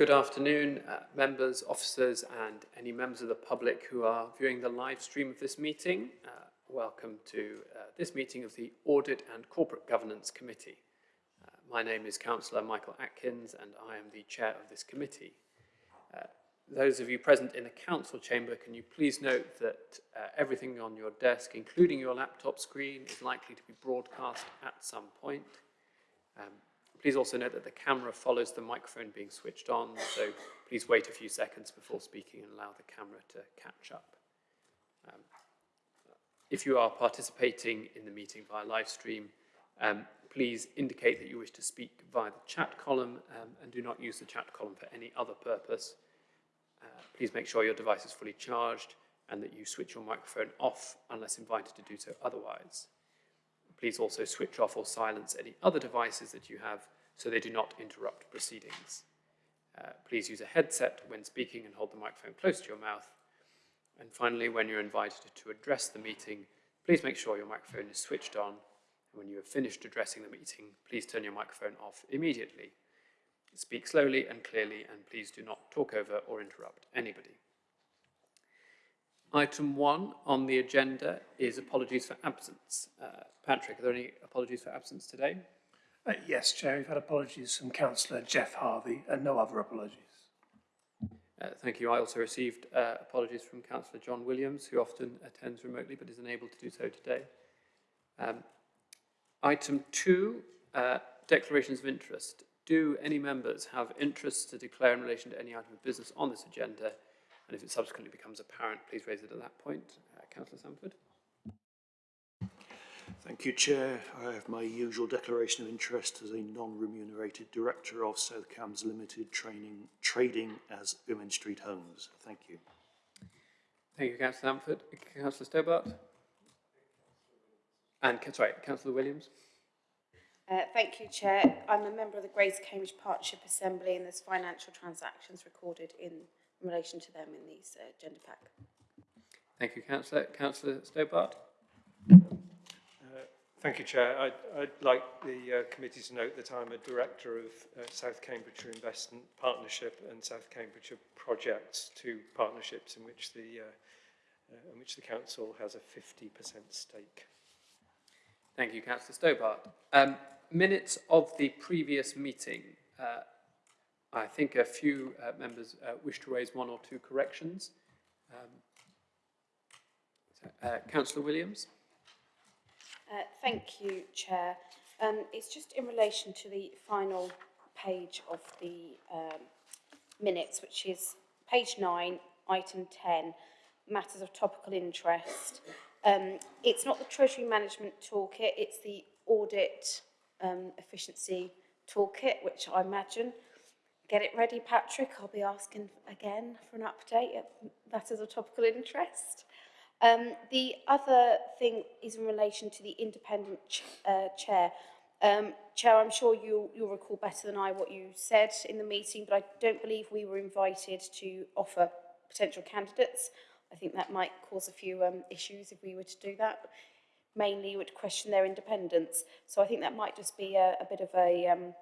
Good afternoon, uh, members, officers, and any members of the public who are viewing the live stream of this meeting. Uh, welcome to uh, this meeting of the Audit and Corporate Governance Committee. Uh, my name is Councillor Michael Atkins, and I am the chair of this committee. Uh, those of you present in the council chamber, can you please note that uh, everything on your desk, including your laptop screen, is likely to be broadcast at some point. Um, please also note that the camera follows the microphone being switched on, so please wait a few seconds before speaking and allow the camera to catch up. Um, if you are participating in the meeting via live stream, um, please indicate that you wish to speak via the chat column um, and do not use the chat column for any other purpose. Uh, please make sure your device is fully charged and that you switch your microphone off unless invited to do so otherwise. Please also switch off or silence any other devices that you have so they do not interrupt proceedings. Uh, please use a headset when speaking and hold the microphone close to your mouth. And finally, when you're invited to address the meeting, please make sure your microphone is switched on. And when you have finished addressing the meeting, please turn your microphone off immediately. Speak slowly and clearly, and please do not talk over or interrupt anybody. Item one on the agenda is apologies for absence. Uh, Patrick, are there any apologies for absence today? Uh, yes, Chair, we've had apologies from Councillor Jeff Harvey and no other apologies. Uh, thank you. I also received uh, apologies from Councillor John Williams, who often attends remotely but is unable to do so today. Um, item two, uh, declarations of interest. Do any members have interests to declare in relation to any item of business on this agenda? And if it subsequently becomes apparent, please raise it at that point. Uh, Councillor Sanford. Thank you, Chair. I have my usual declaration of interest as a non-remunerated director of South Cambs Limited training, trading as Owen Street Homes. Thank you. Thank you, Councillor Sanford. Councillor Stobart. And, sorry, Councillor Williams. Uh, thank you, Chair. I'm a member of the Greater Cambridge Partnership Assembly and there's financial transactions recorded in, in relation to them in these uh, agenda pack. Thank you, Councillor. Councillor Stobart. Thank you, Chair. I'd, I'd like the uh, committee to note that I'm a director of uh, South Cambridgeshire Investment Partnership and South Cambridgeshire Projects, two partnerships in which the, uh, uh, in which the council has a 50% stake. Thank you, Councillor Stobart. Um, minutes of the previous meeting. I think a few uh, members uh, wish to raise one or two corrections. Um, uh, Councillor Williams. Uh, thank you, Chair. Um, it's just in relation to the final page of the um, minutes, which is page 9, item 10, matters of topical interest. Um, it's not the Treasury Management Toolkit, it's the Audit um, Efficiency Toolkit, which I imagine. Get it ready, Patrick. I'll be asking again for an update at matters of topical interest. Um, the other thing is in relation to the independent ch uh, chair. Um, chair, I'm sure you, you'll recall better than I what you said in the meeting, but I don't believe we were invited to offer potential candidates. I think that might cause a few um, issues if we were to do that. Mainly would question their independence. So I think that might just be a, a bit of a, um,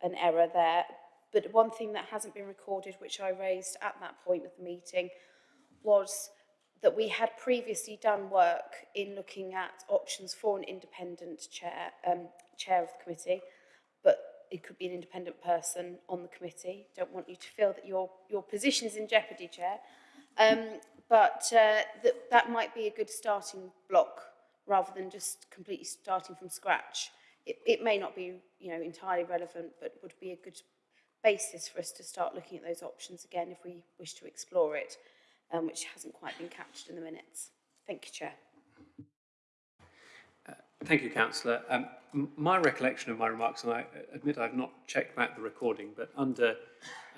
an error there. But one thing that hasn't been recorded, which I raised at that point of the meeting, was that we had previously done work in looking at options for an independent chair, um, chair of the committee, but it could be an independent person on the committee. Don't want you to feel that your, your position is in jeopardy, Chair. Um, but uh, that, that might be a good starting block rather than just completely starting from scratch. It, it may not be you know, entirely relevant, but would be a good basis for us to start looking at those options again if we wish to explore it um, which hasn't quite been captured in the minutes. Thank you, Chair. Uh, thank you, Councillor. Um, my recollection of my remarks, and I admit I've not checked back the recording, but under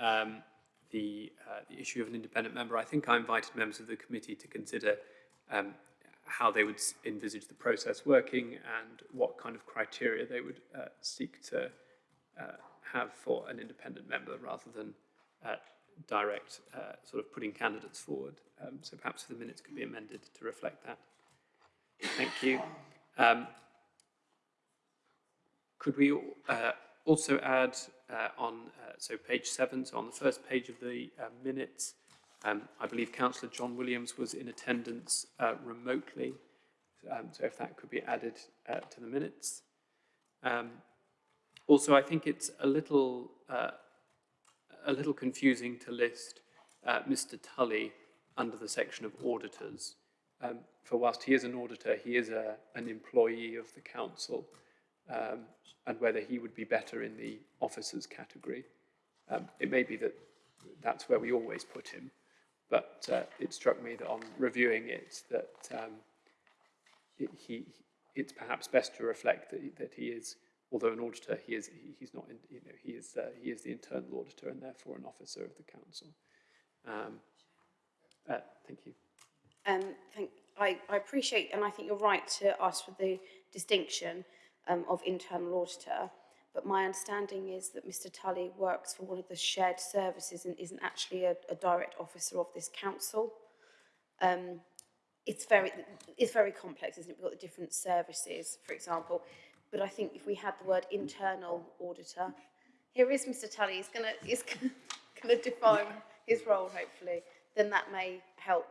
um, the, uh, the issue of an independent member, I think I invited members of the committee to consider um, how they would envisage the process working and what kind of criteria they would uh, seek to uh, have for an independent member rather than uh, direct uh, sort of putting candidates forward. Um, so perhaps the minutes could be amended to reflect that. Thank you. Um, could we uh, also add uh, on, uh, so page seven, so on the first page of the uh, minutes, um, I believe councillor John Williams was in attendance remotely. Um, so if that could be added to the minutes. Um, also, I think it's a little, uh, a little confusing to list uh, Mr Tully under the section of auditors. Um, for whilst he is an auditor, he is a, an employee of the council, um, and whether he would be better in the officers category. Um, it may be that that's where we always put him, but uh, it struck me that on reviewing it, that um, it, he, it's perhaps best to reflect that, that he is, although an auditor, he is, he, he's not, in, you know, he is, uh, he is the internal auditor and therefore an officer of the council. Um, uh, thank you. Um, thank, I, I appreciate, and I think you're right to ask for the distinction um, of internal auditor, but my understanding is that Mr Tully works for one of the shared services and isn't actually a, a direct officer of this council. Um, it's very, it's very complex, isn't it? We've got the different services, for example, but I think if we had the word internal auditor, here is Mr Tully, he's gonna, he's gonna define his role, hopefully, then that may help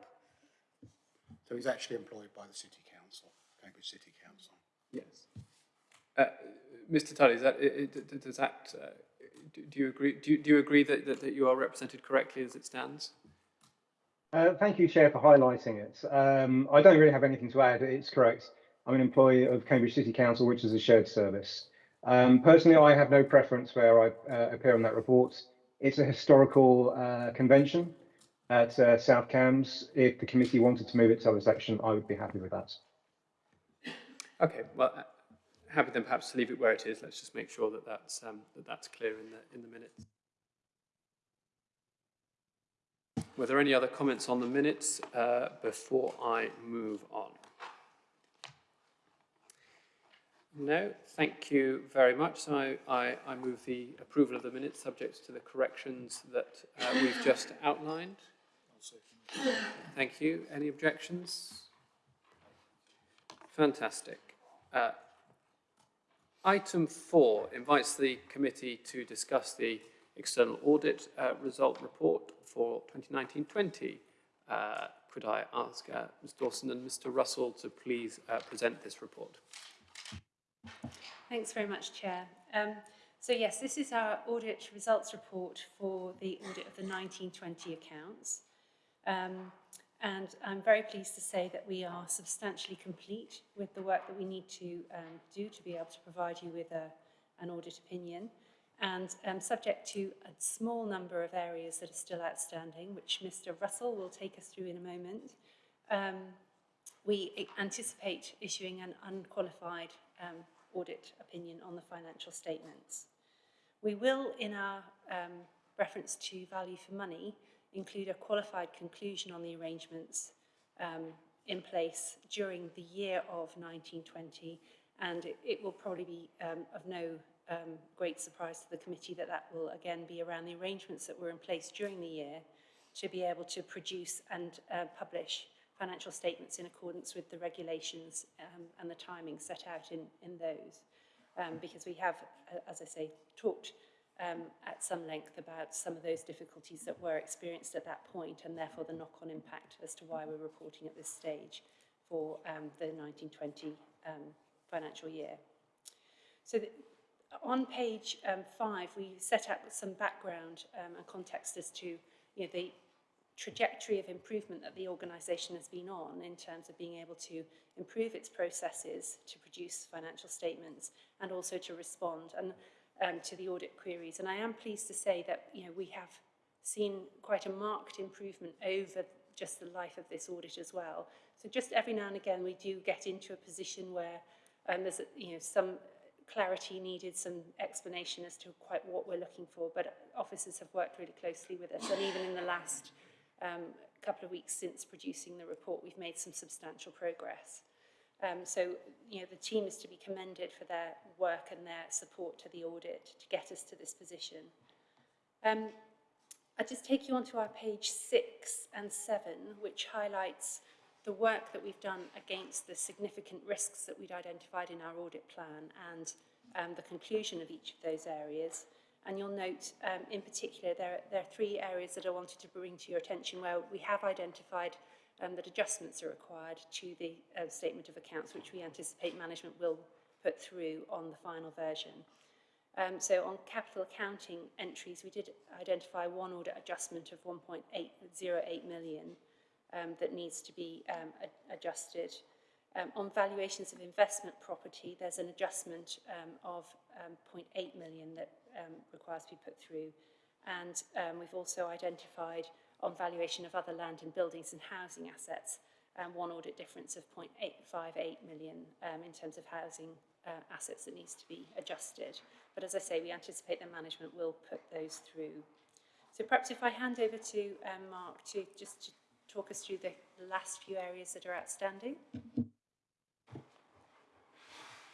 So he's actually employed by the City Council, Cambridge City Council. Yes. Uh, Mr. Tully, is that, i- i- d- does that, uh, do do you agree, do you, do you agree that, that, that you are represented correctly as it stands? Uh, Thank you, Chair, for highlighting it. Um, I don't really have anything to add. It's correct. I'm an employee of Cambridge City Council, which is a shared service. Um, Personally, I have no preference where I uh, appear on that report. It's a historical uh, convention at uh, South Cambs. If the committee wanted to move it to other section, I would be happy with that. Okay, well, uh, happy then perhaps to leave it where it is. Let's just make sure that that's, um, that that's clear in the, in the minutes. Were there any other comments on the minutes uh, before I move on? No, thank you very much. So I, I, I move the approval of the minutes subject to the corrections that uh, we've just outlined. Thank you. Any objections? Fantastic. Uh, Item four invites the committee to discuss the external audit uh, result report for 2019-20. Uh, Could I ask uh, Ms Dawson and Mr Russell to please uh, present this report? Thanks very much, Chair. Um, so yes, this is our audit results report for the audit of the 1920 accounts. Um, and I'm very pleased to say that we are substantially complete with the work that we need to um, do to be able to provide you with a, an audit opinion. And um, subject to a small number of areas that are still outstanding, which Mr Russell will take us through in a moment, um, we anticipate issuing an unqualified um, audit opinion on the financial statements. We will, in our um, reference to value for money, include a qualified conclusion on the arrangements um, in place during the year of 1920, and it, it will probably be um, of no um, great surprise to the committee that that will again be around the arrangements that were in place during the year to be able to produce and uh, publish financial statements in accordance with the regulations um, and the timing set out in, in those. Um, because we have, uh, as I say, talked um, at some length about some of those difficulties that were experienced at that point and therefore the knock-on impact as to why we're reporting at this stage for um, the 1920 um, financial year. So the, on page um, five, we set out some background um, and context as to you know, the trajectory of improvement that the organisation has been on in terms of being able to improve its processes to produce financial statements and also to respond and um, to the audit queries. And I am pleased to say that you know we have seen quite a marked improvement over just the life of this audit as well. So just every now and again we do get into a position where um, there's you know some clarity needed, some explanation as to quite what we're looking for. But officers have worked really closely with us, and even in the last um, couple of weeks since producing the report, we've made some substantial progress. Um, so, you know, the team is to be commended for their work and their support to the audit to get us to this position. Um, I'll just take you on to our page six and seven, which highlights the work that we've done against the significant risks that we'd identified in our audit plan and um, the conclusion of each of those areas. And you'll note, um, in particular, there, there are three areas that I wanted to bring to your attention where we have identified um, that adjustments are required to the uh, statement of accounts, which we anticipate management will put through on the final version. Um, so on capital accounting entries, we did identify one audit adjustment of 1.808 million um, that needs to be um, adjusted. Um, on valuations of investment property, there's an adjustment um, of um, 0.8 million that um, requires to be put through. And um, we've also identified on valuation of other land and buildings and housing assets, um, one audit difference of 0.858 million um, in terms of housing uh, assets that needs to be adjusted. But as I say, we anticipate that management will put those through. So perhaps if I hand over to um, Mark to just to talk us through the the last few areas that are outstanding.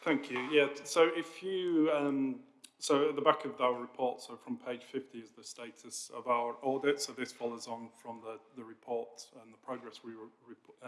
Thank you. Yeah, so if you, um, so at the back of our report, so from page 50 is the status of our audit. So this follows on from the, the report and the progress we, rep- uh,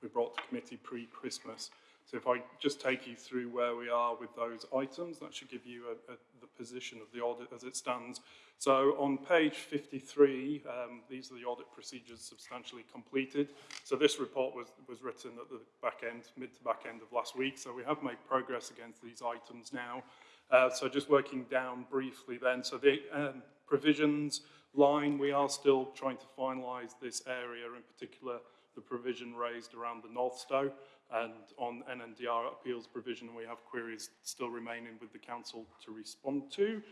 we brought to committee pre-Christmas. So if I just take you through where we are with those items, that should give you a, a, position of the audit as it stands. So on page 53, um, these are the audit procedures substantially completed. So this report was, was written at the back end, mid to back end of last week. So we have made progress against these items now. Uh, so just working down briefly then. So the um, provisions line, we are still trying to finalise this area, in particular the provision raised around the Northstowe. And on NNDR appeals provision, we have queries still remaining with the council to respond to.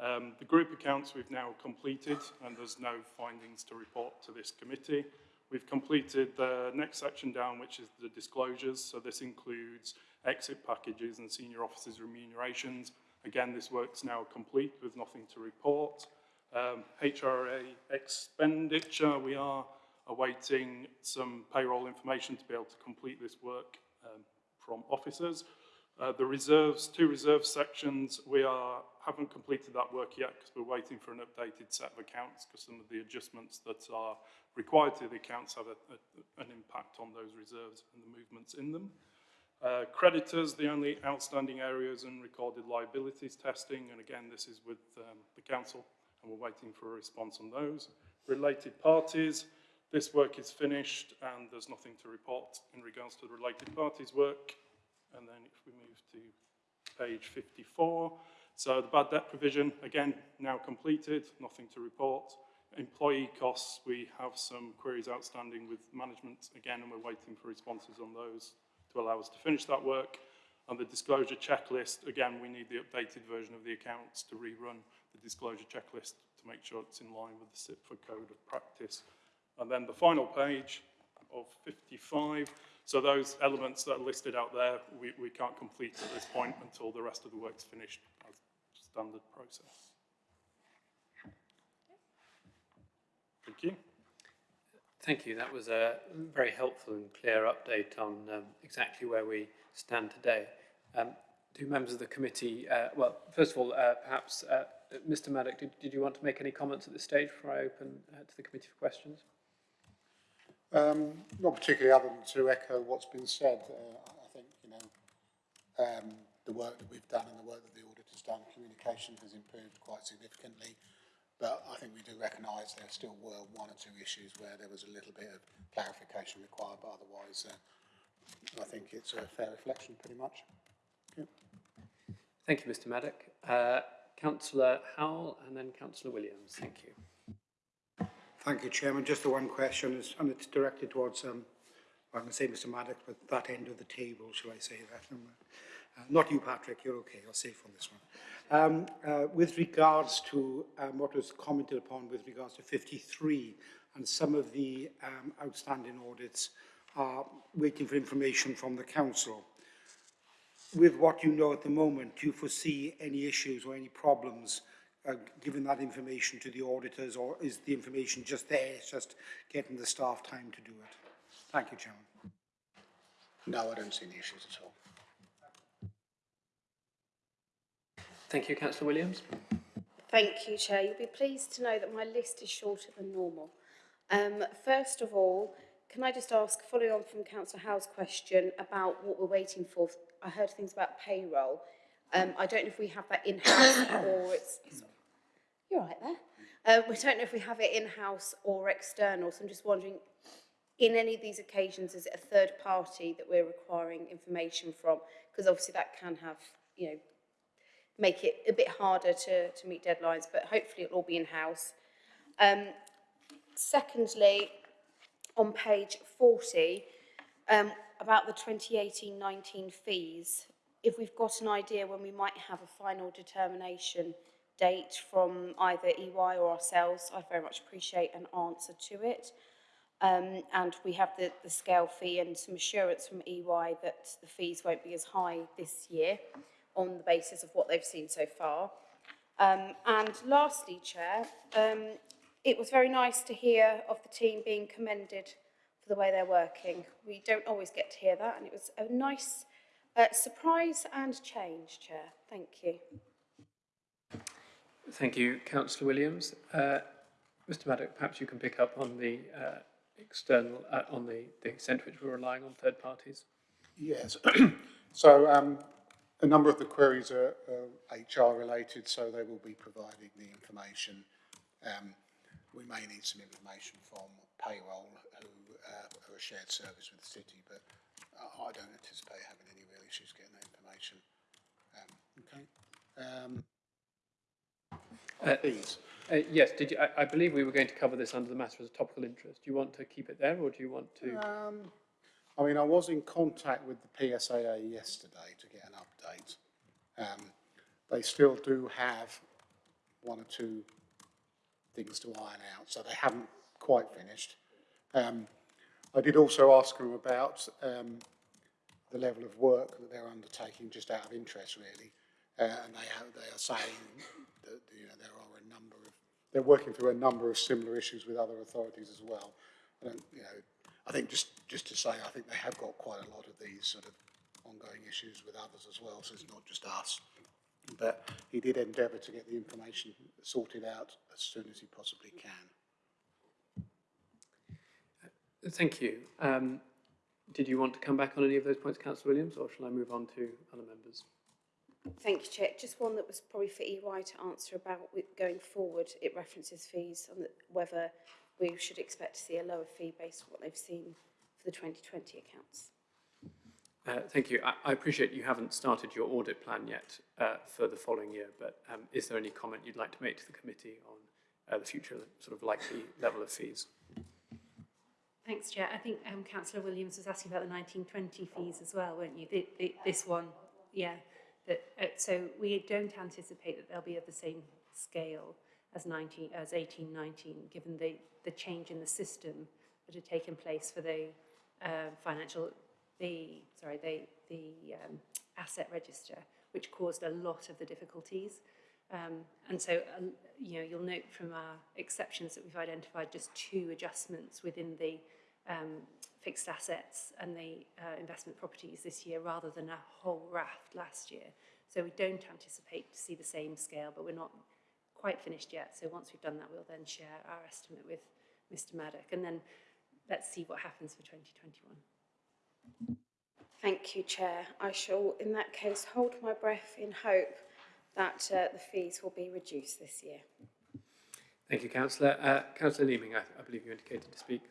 Um, the group accounts we've now completed and there's no findings to report to this committee. We've completed the next section down, which is the disclosures. So this includes exit packages and senior officers' remunerations. Again, this work's now complete with nothing to report. Um, HRA expenditure, we are awaiting some payroll information to be able to complete this work um, from officers. Uh, the reserves, two reserve sections, we are, haven't completed that work yet because we're waiting for an updated set of accounts because some of the adjustments that are required to the accounts have a, a, an impact on those reserves and the movements in them. Uh, creditors, the only outstanding areas in recorded liabilities testing, and again, this is with um, the council, and we're waiting for a response on those. Related parties, this work is finished, and there's nothing to report in regards to the related parties work. And then if we move to page 54, so the bad debt provision, again, now completed, nothing to report. Employee costs, we have some queries outstanding with management again, and we're waiting for responses on those to allow us to finish that work. And the disclosure checklist, again, we need the updated version of the accounts to rerun the disclosure checklist to make sure it's in line with the CIPFA code of practice. And then the final page of 55, so those elements that are listed out there, we, we can't complete at this point until the rest of the work's finished as standard process. Thank you. Thank you. That was a very helpful and clear update on um, exactly where we stand today. Um, do members of the committee, uh, well, first of all, uh, perhaps, uh, Mr. Maddock, did, did you want to make any comments at this stage before I open uh, to the committee for questions? Um, not particularly other than to echo what's been said. Uh, I think, you know, um, the work that we've done and the work that the audit has done, communication has improved quite significantly. But I think we do recognise there still were one or two issues where there was a little bit of clarification required, but otherwise uh, I think it's a fair reflection pretty much. Thank you, Mr. Maddock. Uh, Councillor Howell and then Councillor Williams. Thank you. Thank you, Chairman. Just the one question, is, and it's directed towards, um, I'm going to say Mr Maddock, but that end of the table, shall I say that? Um, uh, not you, Patrick, you're okay, you're safe on this one. Um, uh, with regards to um, what was commented upon with regards to 53 and some of the um, outstanding audits are waiting for information from the council. With what you know at the moment, do you foresee any issues or any problems uh, giving that information to the auditors or is the information just there, it's just getting the staff time to do it? Thank you, Chairman. No, I don't see any issues at all. Thank you, Councillor Williams. Thank you, Chair. You'll be pleased to know that my list is shorter than normal. Um, first of all, can I just ask, following on from Councillor Howell's question about what we're waiting for, I heard things about payroll. Um, I don't know if we have that in-house or it's, you're right there. Uh, we don't know if we have it in-house or external, so I'm just wondering, in any of these occasions, is it a third party that we're requiring information from? Because obviously that can have, you know, make it a bit harder to, to meet deadlines, but hopefully it'll all be in-house. Um, secondly, on page 40, um, about the 2018-19 fees, if we've got an idea when we might have a final determination date from either EY or ourselves, I'd very much appreciate an answer to it. Um, and we have the, the scale fee and some assurance from EY that the fees won't be as high this year on the basis of what they've seen so far. Um, and lastly, Chair, um, it was very nice to hear of the team being commended for the way they're working. We don't always get to hear that, and it was a nice uh, surprise and change, Chair. Thank you. Thank you, Councillor Williams. Uh, Mr Maddock, perhaps you can pick up on the uh, external, uh, on the, the extent to which we're relying on third parties. Yes. so um, a number of the queries are, are HR related, so they will be providing the information. Um, we may need some information from payroll, who uh, are a shared service with the city, but I don't anticipate having any real issues getting that information. Um, okay. Um, Uh, fees. Uh, yes, did you, I, I believe we were going to cover this under the matter as a topical interest. Do you want to keep it there or do you want to? Um, I mean, I was in contact with the PSAA yesterday to get an update. Um, they still do have one or two things to iron out, so they haven't quite finished. Um, I did also ask them about um, the level of work that they're undertaking, just out of interest, really. Uh, and they, have, they are saying that you know, there are a number of, they're working through a number of similar issues with other authorities as well. I you know, I think just, just to say, I think they have got quite a lot of these sort of ongoing issues with others as well, so it's not just us. But he did endeavour to get the information sorted out as soon as he possibly can. Thank you. Um, did you want to come back on any of those points, Councillor Williams, or shall I move on to other members? Thank you, Chair. Just one that was probably for EY to answer about going forward. It references fees and whether we should expect to see a lower fee based on what they've seen for the 2020 accounts. Uh, thank you. I, I appreciate you haven't started your audit plan yet uh, for the following year, but um, is there any comment you'd like to make to the committee on uh, the future sort of likely level of fees? Thanks, Chair. I think um, Councillor Williams was asking about the 1920 fees as well, weren't you? The, the, this one, yeah. That, uh, so we don't anticipate that they'll be of the same scale as 19, as 1819, given the, the change in the system that had taken place for the uh, financial, the, sorry, the, the um, asset register, which caused a lot of the difficulties. Um, and so, uh, you know, you'll note from our exceptions that we've identified just two adjustments within the um, fixed assets and the uh, investment properties this year rather than a whole raft last year. So we don't anticipate to see the same scale, but we're not quite finished yet. So once we've done that, we'll then share our estimate with Mr Maddock and then let's see what happens for 2021. Thank you, Chair. I shall, in that case, hold my breath in hope that uh, the fees will be reduced this year. Thank you, Councillor. Uh, Councillor Leeming, I, I believe you indicated to speak.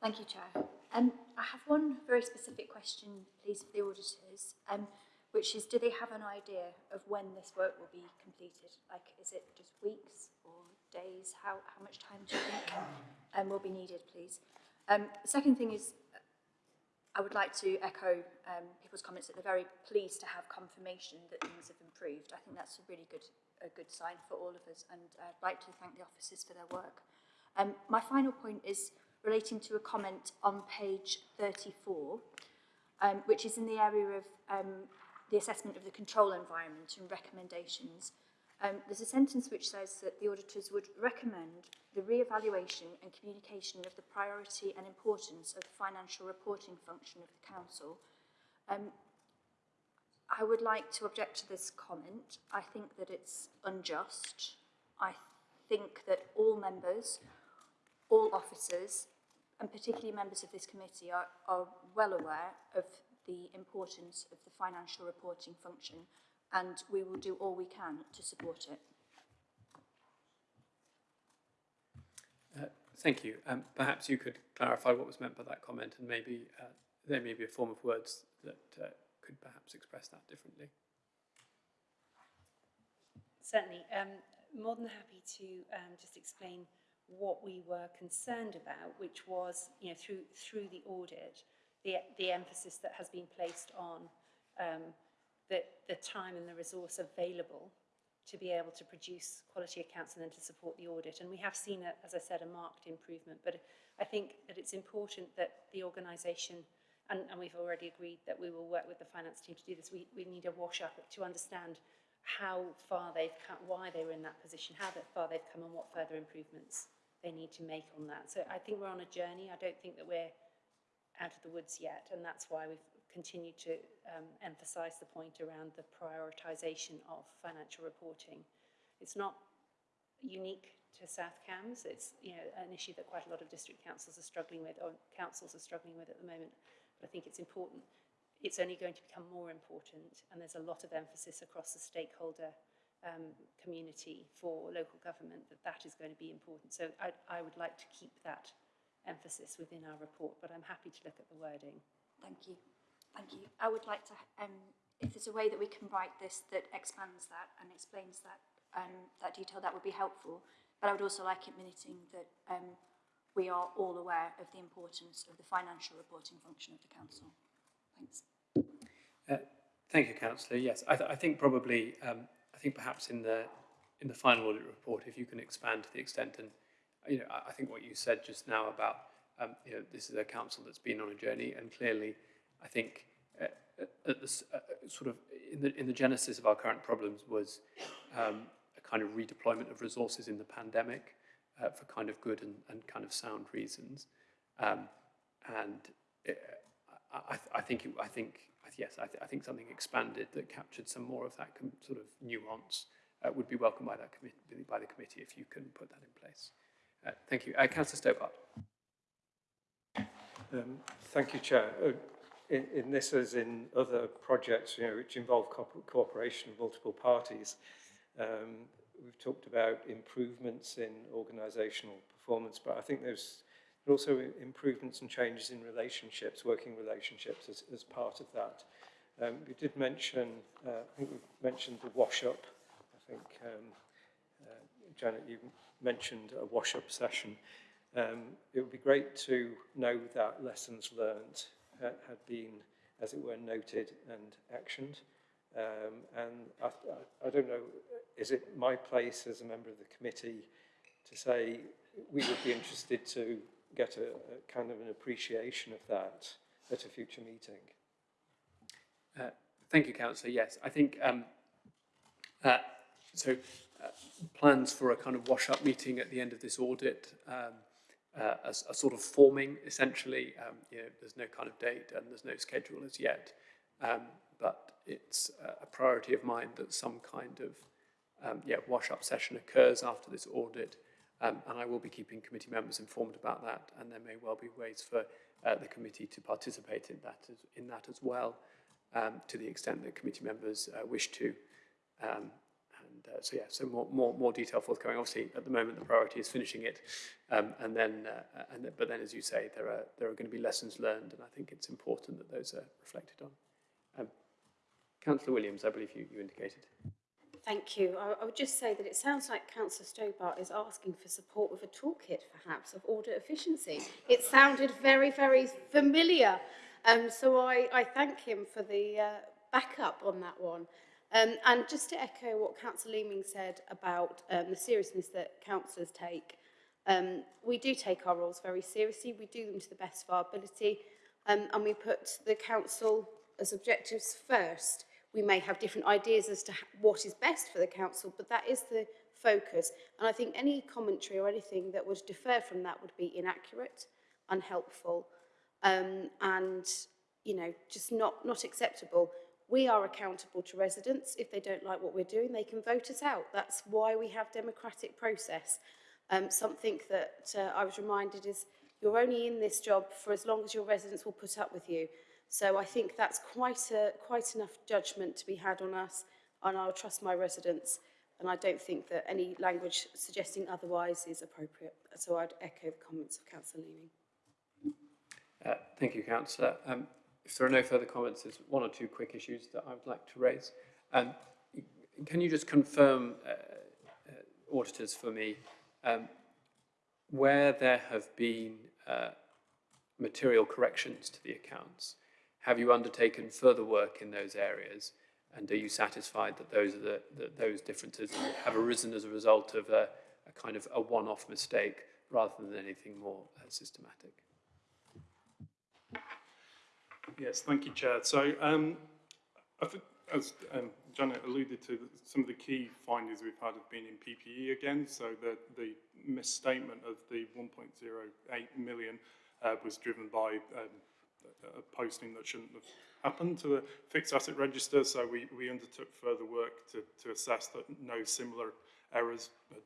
Thank you, Chair. Um, I have one very specific question, please, for the auditors, um, which is, do they have an idea of when this work will be completed? Like, is it just weeks or days? How, how much time do you think um, will be needed, please? Um, the second thing is, I would like to echo um, people's comments that they're very pleased to have confirmation that things have improved. I think that's a really good, a good sign for all of us, and I'd like to thank the officers for their work. Um, my final point is relating to a comment on page 34, um, which is in the area of um, the assessment of the control environment and recommendations. Um, there's a sentence which says that the auditors would recommend the re-evaluation and communication of the priority and importance of the financial reporting function of the Council. Um, I would like to object to this comment. I think that it's unjust. I think that all members, all officers, and particularly members of this committee are, are well aware of the importance of the financial reporting function and we will do all we can to support it. Uh, Thank you. Um, Perhaps you could clarify what was meant by that comment and maybe uh, there may be a form of words that uh, could perhaps express that differently. Certainly. Um, more than happy to um, just explain what we were concerned about, which was, you know, through through the audit, the the emphasis that has been placed on um, the the time and the resource available to be able to produce quality accounts and then to support the audit. And we have seen, a, as I said, a marked improvement. But I think that it's important that the organisation, and, and we've already agreed that we will work with the finance team to do this, we, we need a wash up to understand how far they've come, why they were in that position, how far they've come and what further improvements they need to make on that. So I think we're on a journey. I don't think that we're out of the woods yet, and that's why we've continued to um, emphasise the point around the prioritisation of financial reporting. It's not unique to South Cambs. It's you know an issue that quite a lot of district councils are struggling with, or councils are struggling with at the moment. But I think it's important. It's only going to become more important, and there's a lot of emphasis across the stakeholder um, community for local government that that is going to be important. So I, I would like to keep that emphasis within our report, but I'm happy to look at the wording. Thank you. Thank you. I would like to, um, if there's a way that we can write this that expands that and explains that, um, that detail, that would be helpful. But I would also like it minuting that um, we are all aware of the importance of the financial reporting function of the council. Thanks. Uh, thank you, Councillor. Yes, I, th I think probably, um, I think perhaps in the in the final audit report, if you can expand to the extent, and you know, I, I think what you said just now about, um, you know, this is a council that's been on a journey, and clearly, I think uh, at the, uh, sort of in the in the genesis of our current problems was um, a kind of redeployment of resources in the pandemic uh, for kind of good and, and kind of sound reasons, um, and. It, I, I think it, I think yes, I, th I think something expanded that captured some more of that sort of nuance uh, would be welcomed by that by the committee if you can put that in place. Uh, thank you, uh, Councillor Stobart. Um, thank you, Chair. Uh, in, in this, as in other projects, you know, which involve co cooperation of multiple parties, um, we've talked about improvements in organisational performance, but I think there's but also improvements and changes in relationships, working relationships as, as part of that. Um, we did mention, uh, I think we mentioned the wash-up. I think, um, uh, Janet, you mentioned a wash-up session. Um, it would be great to know that lessons learned had, had been, as it were, noted and actioned. Um, and I, I, I don't know, is it my place as a member of the committee to say we would be interested to get a, a kind of an appreciation of that at a future meeting. Uh, thank you, Councillor. Yes, I think um, uh, so. Uh, plans for a kind of wash-up meeting at the end of this audit um, uh, sort of forming. Essentially, um, you know, there's no kind of date and there's no schedule as yet, um, but it's a priority of mine that some kind of um, yeah wash-up session occurs after this audit Um, and I will be keeping committee members informed about that, and there may well be ways for uh, the committee to participate in that as, in that as well, um, to the extent that committee members uh, wish to. Um, and uh, so yeah, so more, more, more detail forthcoming. Obviously, at the moment, the priority is finishing it, um, and then, uh, and th but then, as you say, there are there are going to be lessons learned, and I think it's important that those are reflected on. Um, Councillor Williams, I believe you, you indicated. Thank you. I, I would just say that it sounds like Councillor Stobart is asking for support with a toolkit, perhaps, of audit efficiency. It sounded very, very familiar. Um, so I, I thank him for the uh, backup on that one. Um, and just to echo what Councillor Leeming said about um, the seriousness that councillors take, um, we do take our roles very seriously. We do them to the best of our ability. Um, and we put the council as objectives first. We may have different ideas as to what is best for the council, but that is the focus. And I think any commentary or anything that would defer from that would be inaccurate, unhelpful, um, and you know, just not, not acceptable. We are accountable to residents. If they don't like what we're doing, they can vote us out. That's why we have democratic process. Um, something that uh, I was reminded is you're only in this job for as long as your residents will put up with you. So I think that's quite, a, quite enough judgment to be had on us and I'll trust my residents. And I don't think that any language suggesting otherwise is appropriate. So I'd echo the comments of Councillor Leeming. Uh, thank you, Councillor. Um, if there are no further comments, there's one or two quick issues that I would like to raise. Um, can you just confirm, uh, uh, auditors, for me, um, where there have been uh, material corrections to the accounts, have you undertaken further work in those areas? And are you satisfied that those are the, that those differences have arisen as a result of a, a kind of a one-off mistake rather than anything more uh, systematic? Yes, thank you, Chair. So um, I think, as um, Janet alluded to, some of the key findings we've had have been in PPE again. So the, the misstatement of the 1.08 million uh, was driven by um, a posting that shouldn't have happened to the fixed asset register. So we, we undertook further work to, to assess that no similar errors had,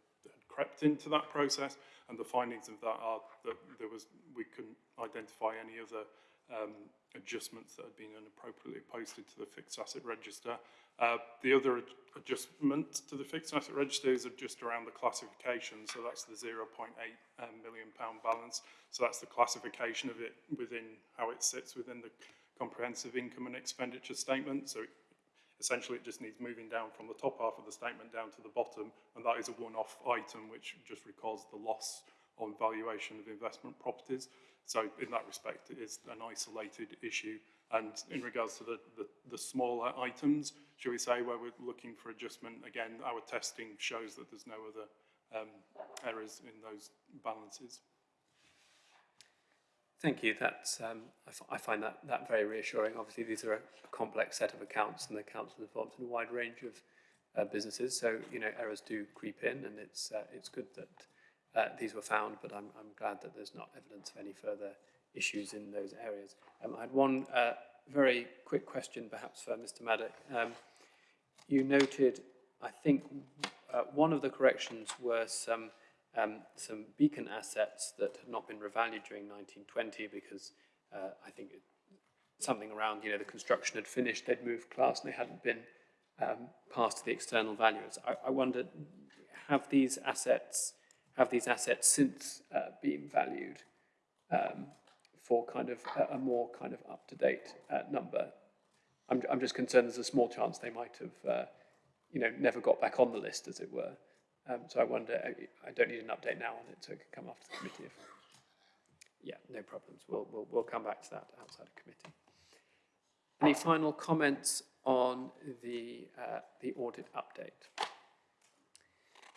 crept into that process. And the findings of that are that there was we couldn't identify any other um, adjustments that had been inappropriately posted to the fixed asset register. Uh, the other ad adjustment to the fixed asset register is just around the classification, so that's the 0.8 um, million pound balance. So that's the classification of it within how it sits within the comprehensive income and expenditure statement. So essentially it just needs moving down from the top half of the statement down to the bottom, and that is a one-off item which just records the loss on valuation of investment properties. So in that respect, it is an isolated issue. And in regards to the, the, the smaller items, should we say, where we're looking for adjustment, again, our testing shows that there's no other um, errors in those balances. Thank you. That's, um, I, find that, that very reassuring. Obviously, these are a complex set of accounts and the council involved in a wide range of uh, businesses. So, you know, errors do creep in and it's, uh, it's good that uh, these were found, but I'm, I'm glad that there's not evidence of any further issues in those areas. Um, I had one uh, very quick question perhaps for Mr Maddock. Um, you noted, I think, uh, one of the corrections were some, um, some beacon assets that had not been revalued during 1920 because uh, I think it, something around, you know, the construction had finished, they'd moved class and they hadn't been um, passed to the external valuers. I, I have these assets have these assets since uh, been valued um, for kind of a, a, more kind of up-to-date uh, number. I'm, I'm just concerned there's a small chance they might have, uh, you know, never got back on the list, as it were. Um, so I wonder, I, don't need an update now on it, so it can come after the committee. If, yeah, no problems. We'll, we'll, we'll come back to that outside of committee. Any final comments on the, uh, the audit update?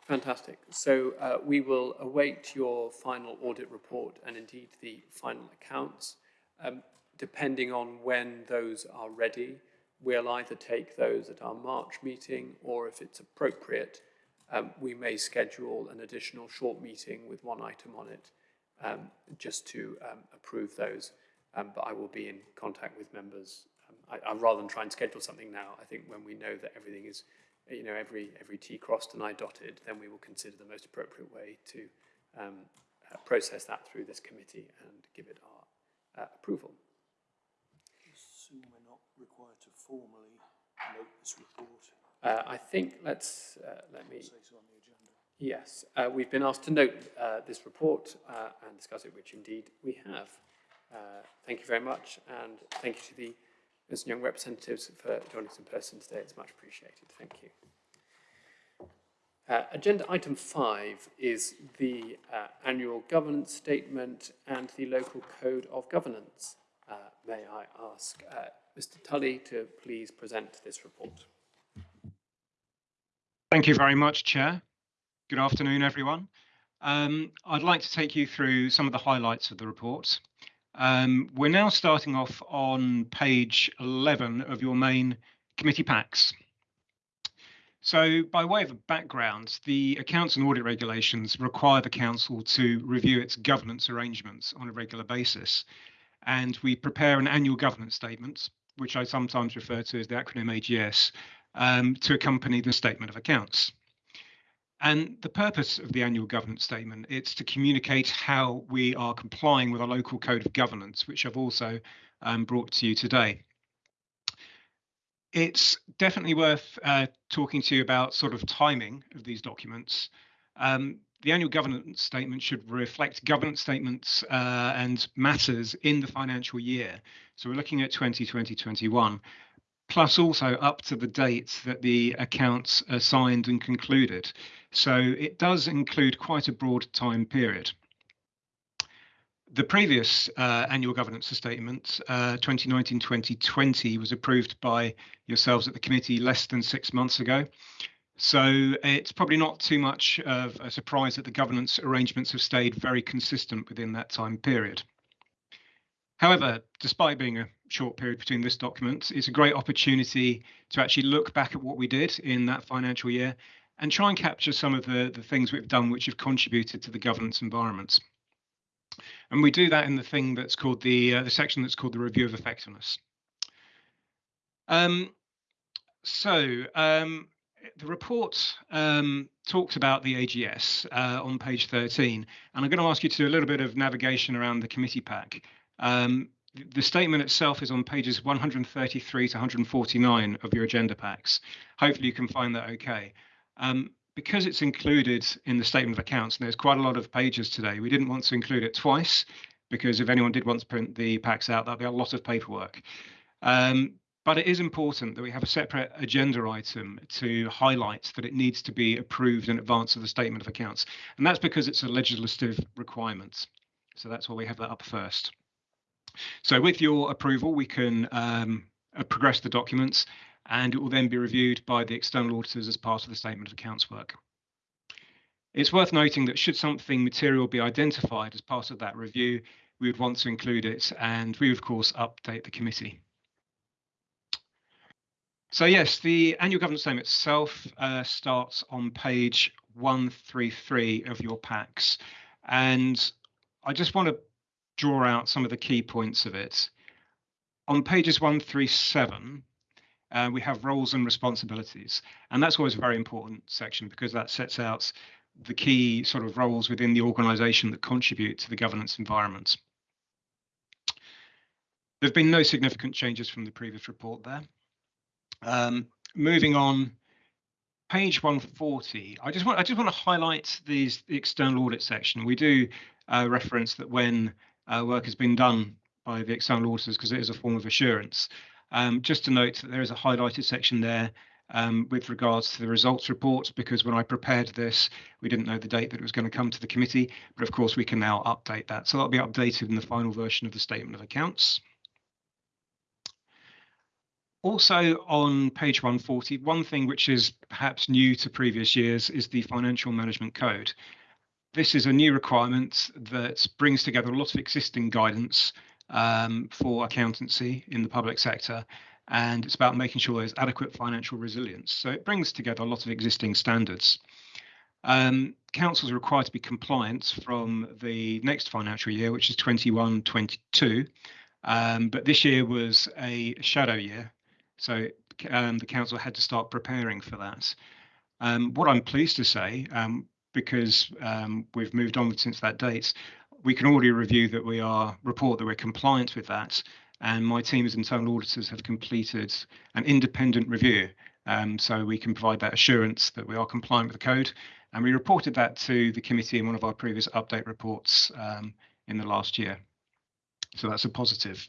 Fantastic. So uh, we will await your final audit report and indeed the final accounts. Um, depending on when those are ready, we'll either take those at our March meeting or if it's appropriate, um, we may schedule an additional short meeting with one item on it um, just to um, approve those. Um, but I will be in contact with members. Um, I, I, rather than try and schedule something now, I think when we know that everything is you know, every, every T crossed and I dotted, then we will consider the most appropriate way to um, uh, process that through this committee and give it our uh, approval. Assume we're not required to formally note this report. Uh, I think let's uh, let me. So yes, uh, we've been asked to note uh, this report and discuss it, which indeed we have. thank you very much, and thank you to the as young representatives for joining us in person today. It's much appreciated. Thank you. Uh, agenda item five is the uh, annual governance statement and the local code of governance. Uh, may I ask uh, Mr Tully to please present this report. Thank you very much, Chair. Good afternoon, everyone. Um, I'd like to take you through some of the highlights of the report. Um, we're now starting off on page 11 of your main committee packs. So by way of a background, the accounts and audit regulations require the council to review its governance arrangements on a regular basis. And we prepare an annual governance statement, which I sometimes refer to as the acronym AGS, um, to accompany the statement of accounts. And the purpose of the annual governance statement is to communicate how we are complying with our local code of governance, which I've also um, brought to you today. it's definitely worth uh, talking to you about sort of timing of these documents. Um, the annual governance statement should reflect governance statements uh, and matters in the financial year. So we're looking at 2020-21, plus also up to the date that the accounts are signed and concluded. So it does include quite a broad time period. The previous uh, annual governance statement, 2019-2020, uh, was approved by yourselves at the committee less than six months ago. So it's probably not too much of a surprise that the governance arrangements have stayed very consistent within that time period. However, despite being a short period between this document, it's a great opportunity to actually look back at what we did in that financial year and try and capture some of the, the things we've done which have contributed to the governance environments. And we do that in the thing that's called the uh, the section that's called the review of effectiveness. Um, so um, the report um, talks about the AGS uh, on page 13, and I'm going to ask you to do a little bit of navigation around the committee pack. Um, the statement itself is on pages 133 to 149 of your agenda packs. Hopefully you can find that okay. Um, because it's included in the statement of accounts, and there's quite a lot of pages today, we didn't want to include it twice because if anyone did want to print the packs out, that'd be a lot of paperwork. Um, but it is important that we have a separate agenda item to highlight that it needs to be approved in advance of the statement of accounts. And that's because it's a legislative requirement. So that's why we have that up first. So with your approval, we can um, uh, progress the documents and it will then be reviewed by the external auditors as part of the statement of accounts work. It's worth noting that should something material be identified as part of that review, we would want to include it and we of course update the committee. So yes, the annual governance statement itself uh, starts on page 133 of your packs. And I just want to draw out some of the key points of it. On pages 137, uh, we have roles and responsibilities. And that's always a very important section because that sets out the key sort of roles within the organization that contribute to the governance environment. There have been no significant changes from the previous report there. Um, moving on, page 140. I just want I just want to highlight these the external audit section. We do uh, reference that when uh, work has been done by the external auditors because it is a form of assurance. Um, just to note that there is a highlighted section there um, with regards to the results report, because when I prepared this, we didn't know the date that it was going to come to the committee, but of course we can now update that. So that'll be updated in the final version of the statement of accounts. Also on page 140, one thing which is perhaps new to previous years is the Financial Management Code. This is a new requirement that brings together a lot of existing guidance um, for accountancy in the public sector. And it's about making sure there's adequate financial resilience. So it brings together a lot of existing standards. Um, councils are required to be compliant from the next financial year, which is 21 22. Um, but this year was a shadow year. So um, the council had to start preparing for that. Um, what I'm pleased to say, um, because um, we've moved on since that date, we can already review that we are report that we're compliant with that. And my team as internal auditors have completed an independent review. Um, so we can provide that assurance that we are compliant with the code. And we reported that to the committee in one of our previous update reports um, in the last year. So that's a positive.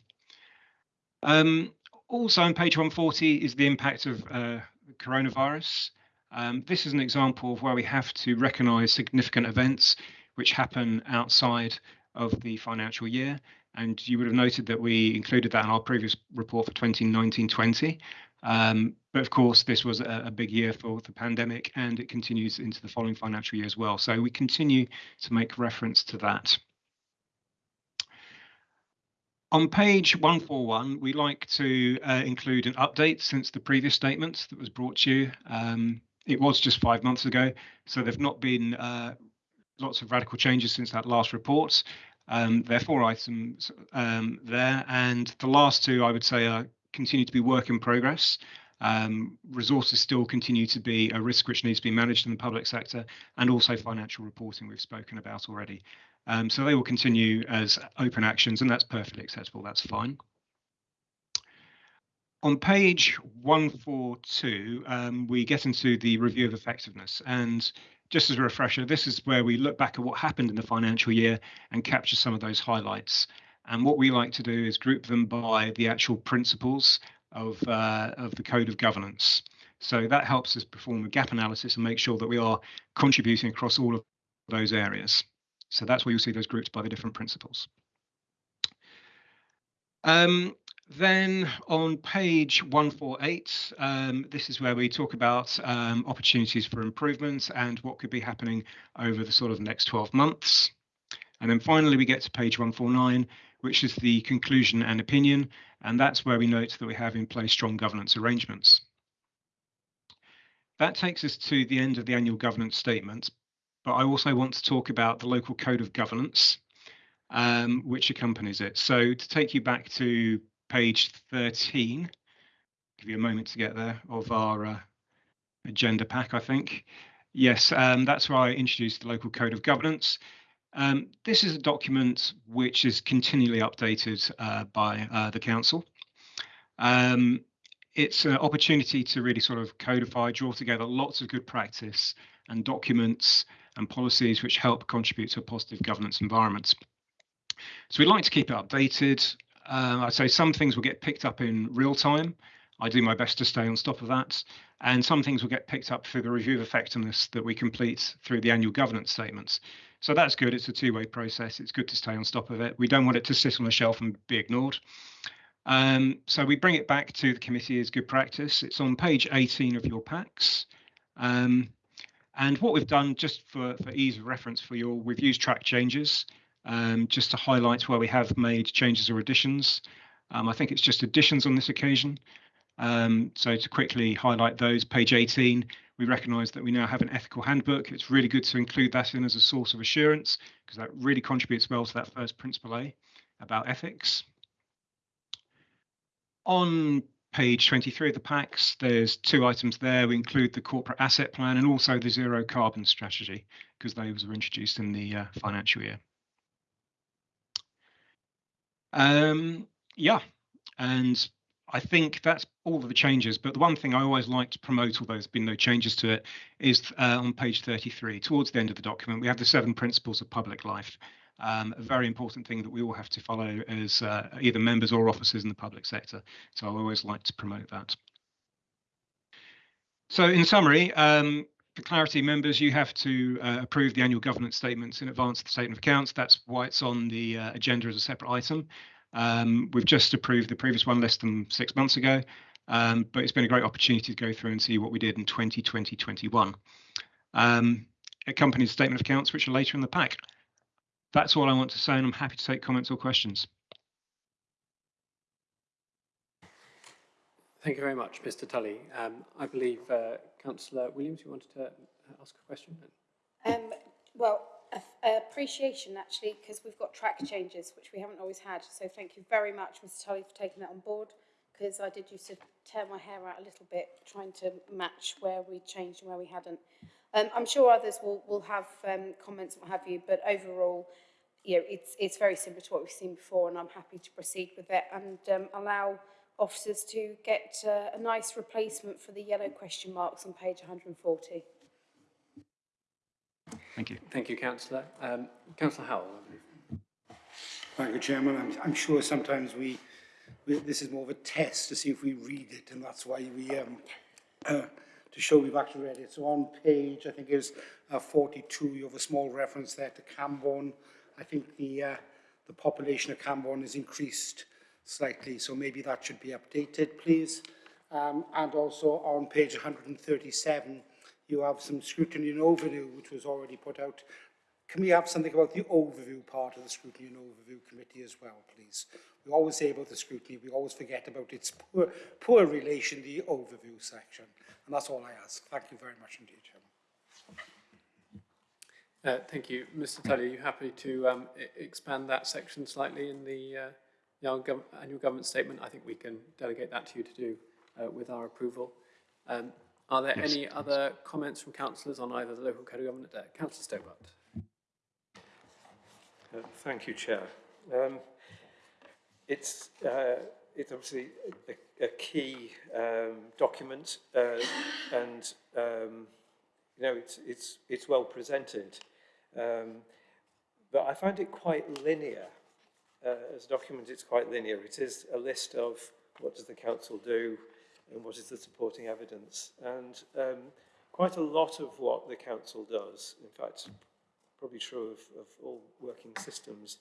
Um, also on page 140 is the impact of uh, coronavirus. Um, this is an example of where we have to recognise significant events which happen outside of the financial year. And you would have noted that we included that in our previous report for 2019-20. Um, but of course, this was a, a, big year for the pandemic and it continues into the following financial year as well. So we continue to make reference to that. On page 141, we like to uh, include an update since the previous statement that was brought to you. Um, it was just five months ago, so there've not been uh, lots of radical changes since that last report. Um, there are four items um, there, and the last two I would say are continue to be work in progress. Um, resources still continue to be a risk which needs to be managed in the public sector, and also financial reporting we've spoken about already. Um, so they will continue as open actions, and that's perfectly acceptable. That's fine. on page 142, um, we get into the review of effectiveness. And just as a refresher, this is where we look back at what happened in the financial year and capture some of those highlights. And what we like to do is group them by the actual principles of, uh, of the code of governance. So that helps us perform a gap analysis and make sure that we are contributing across all of those areas. So that's where you'll see those grouped by the different principles. Um, then on page 148, um, this is where we talk about um, opportunities for improvement and what could be happening over the sort of next 12 months. And then finally, we get to page 149, which is the conclusion and opinion. And that's where we note that we have in place strong governance arrangements. That takes us to the end of the annual governance statement. But I also want to talk about the local code of governance, um, which accompanies it. So to take you back to page 13, give you a moment to get there, of our uh, agenda pack, I think. Yes, um, that's where I introduced the local code of governance. Um, this is a document which is continually updated uh, by uh, the council. Um, it's an opportunity to really sort of codify, draw together lots of good practice and documents and policies which help contribute to a positive governance environment. So we'd like to keep it updated. Um, I'd say some things will get picked up in real time. I do my best to stay on top of that. And some things will get picked up through the review of effectiveness that we complete through the annual governance statements. So that's good. It's a two-way process. It's good to stay on top of it. We don't want it to sit on a shelf and be ignored. Um, so we bring it back to the committee as good practice. It's on page 18 of your packs. Um, and what we've done, just for, for ease of reference for your, we've used track changes um, just to highlight where we have made changes or additions. Um, I think it's just additions on this occasion. Um, so to quickly highlight those, page 18, we recognise that we now have an ethical handbook. It's really good to include that in as a source of assurance because that really contributes well to that first principle A about ethics. On page 23 of the packs, there's two items there. We include the corporate asset plan and also the zero carbon strategy because those were introduced in the uh, financial year. Um, yeah, and I think that's all of the changes. But the one thing I always like to promote, although there's been no changes to it, is uh, on page 33, towards the end of the document, we have the seven principles of public life. Um, a very important thing that we all have to follow as uh, either members or officers in the public sector. So I always like to promote that. So in summary, um, for clarity, members, you have to uh, approve the annual governance statements in advance of the statement of accounts. That's why it's on the uh, agenda as a separate item. Um, we've just approved the previous one less than six months ago, um, but it's been a great opportunity to go through and see what we did in 2020-21. Um, accompanies statement of accounts, which are later in the pack. That's all I want to say, and I'm happy to take comments or questions. Thank you very much, Mr Tully. Um, I believe uh, Councillor Williams, you wanted to uh, ask a question? Um, well, appreciation actually, because we've got track changes, which we haven't always had. So thank you very much, Mr Tully, for taking that on board, because I did used to tear my hair out a little bit, trying to match where we changed and where we hadn't. Um, I'm sure others will, will have um, comments what have you, but overall, you know, it's, it's very similar to what we've seen before, and I'm happy to proceed with it and um, allow officers to get uh, a nice replacement for the yellow question marks on page 140. Thank you. Thank you, Councillor. Um, Councillor Howell. Thank you, Chairman. I'm, I'm sure sometimes we, we, this is more of a test to see if we read it, and that's why we, um, uh, to show we've actually read it. So on page, I think it's uh, 42, you have a small reference there to Cambourne. I think the, uh, the population of Cambourne has increased slightly, so maybe that should be updated, please. Um, and also on page 137, you have some scrutiny and overview, which was already put out. Can we have something about the overview part of the scrutiny and overview committee as well, please? We always say about the scrutiny, we always forget about its poor, poor relation the overview section. And that's all I ask. Thank you very much indeed, Chairman. Uh, thank you. Mr Tully, are you happy to um, expand that section slightly in the, uh, the annual government statement? I think we can delegate that to you to do uh, with our approval. Um, are there yes, any other comments from councillors on either the local code of government? Uh, Councillor Stobart. Uh, thank you, Chair. Um, it's, uh, it's obviously a, a key um, document, uh, and um, you know it's it's it's well presented, um, but I find it quite linear. Uh, as document, it's quite linear. It is a list of what does the council do, and what is the supporting evidence, and um, quite a lot of what the council does. In fact, probably true of, of all working systems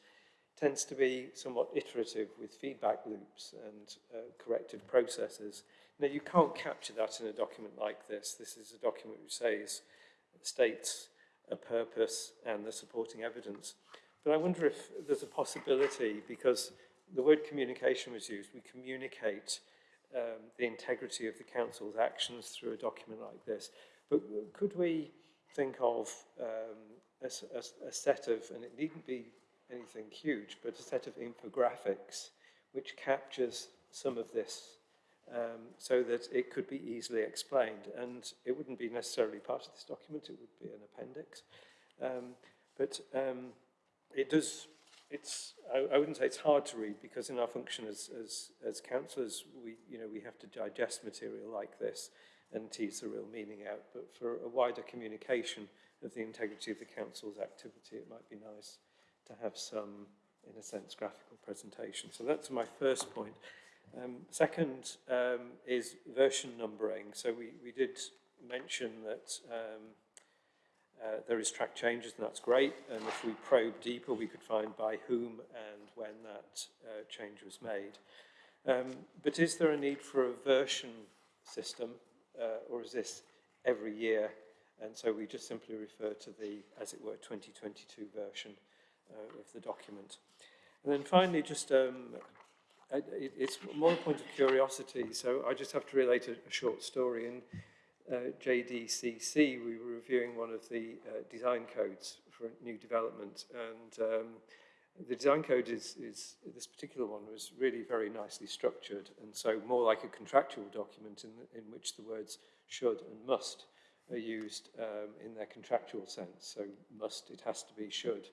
tends to be somewhat iterative with feedback loops and uh, corrective processes. Now, you can't capture that in a document like this. This is a document which says, states a purpose and the supporting evidence. But I wonder if there's a possibility, because the word communication was used, we communicate um, the integrity of the council's actions through a document like this. But could we think of um, a, a, a set of, and it needn't be anything huge, but a set of infographics which captures some of this um, so that it could be easily explained. And it wouldn't be necessarily part of this document, it would be an appendix. Um, but um, it does, it's, I, I wouldn't say it's hard to read because in our function as, as, as councillors, we, you know, we have to digest material like this and tease the real meaning out. But for a wider communication of the integrity of the council's activity, it might be nice to have some, in a sense, graphical presentation. So that's my first point. Um, second um, is version numbering. So we, we did mention that um, uh, there is track changes, and that's great. And if we probe deeper, we could find by whom and when that uh, change was made. Um, but is there a need for a version system, uh, or is this every year? And so we just simply refer to the, as it were, 2022 version uh, of the document. And then finally, just um, it, it's more a point of curiosity, so I just have to relate a, a short story. Uh, JDCC, we were reviewing one of the uh, design codes for new development, and um, the design code is, is, this particular one was really very nicely structured, and so more like a contractual document in, in which the words should and must are used um, in their contractual sense. So must, it has to be, should,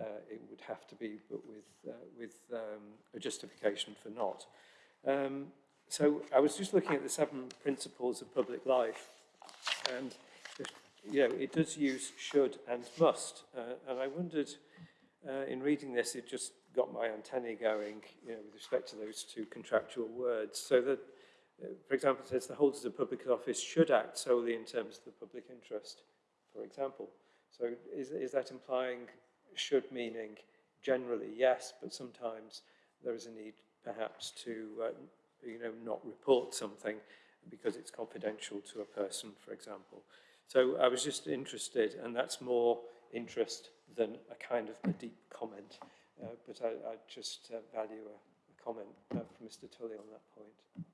uh, it would have to be, but with, uh, with um, a justification for not. Um, so I was just looking at the seven principles of public life, and you know, it does use should and must, uh, and I wondered, uh, in reading this, it just got my antennae going, you know, with respect to those two contractual words. So that, uh, for example, it says the holders of public office should act solely in terms of the public interest, for example. So is, is that implying should meaning generally yes, but sometimes there is a need perhaps to uh, you know not report something because it's confidential to a person, for example. So I was just interested, and that's more interest than a kind of a deep comment. Uh, but I, I just uh, value a, a comment uh, from Mr. Tully on that point.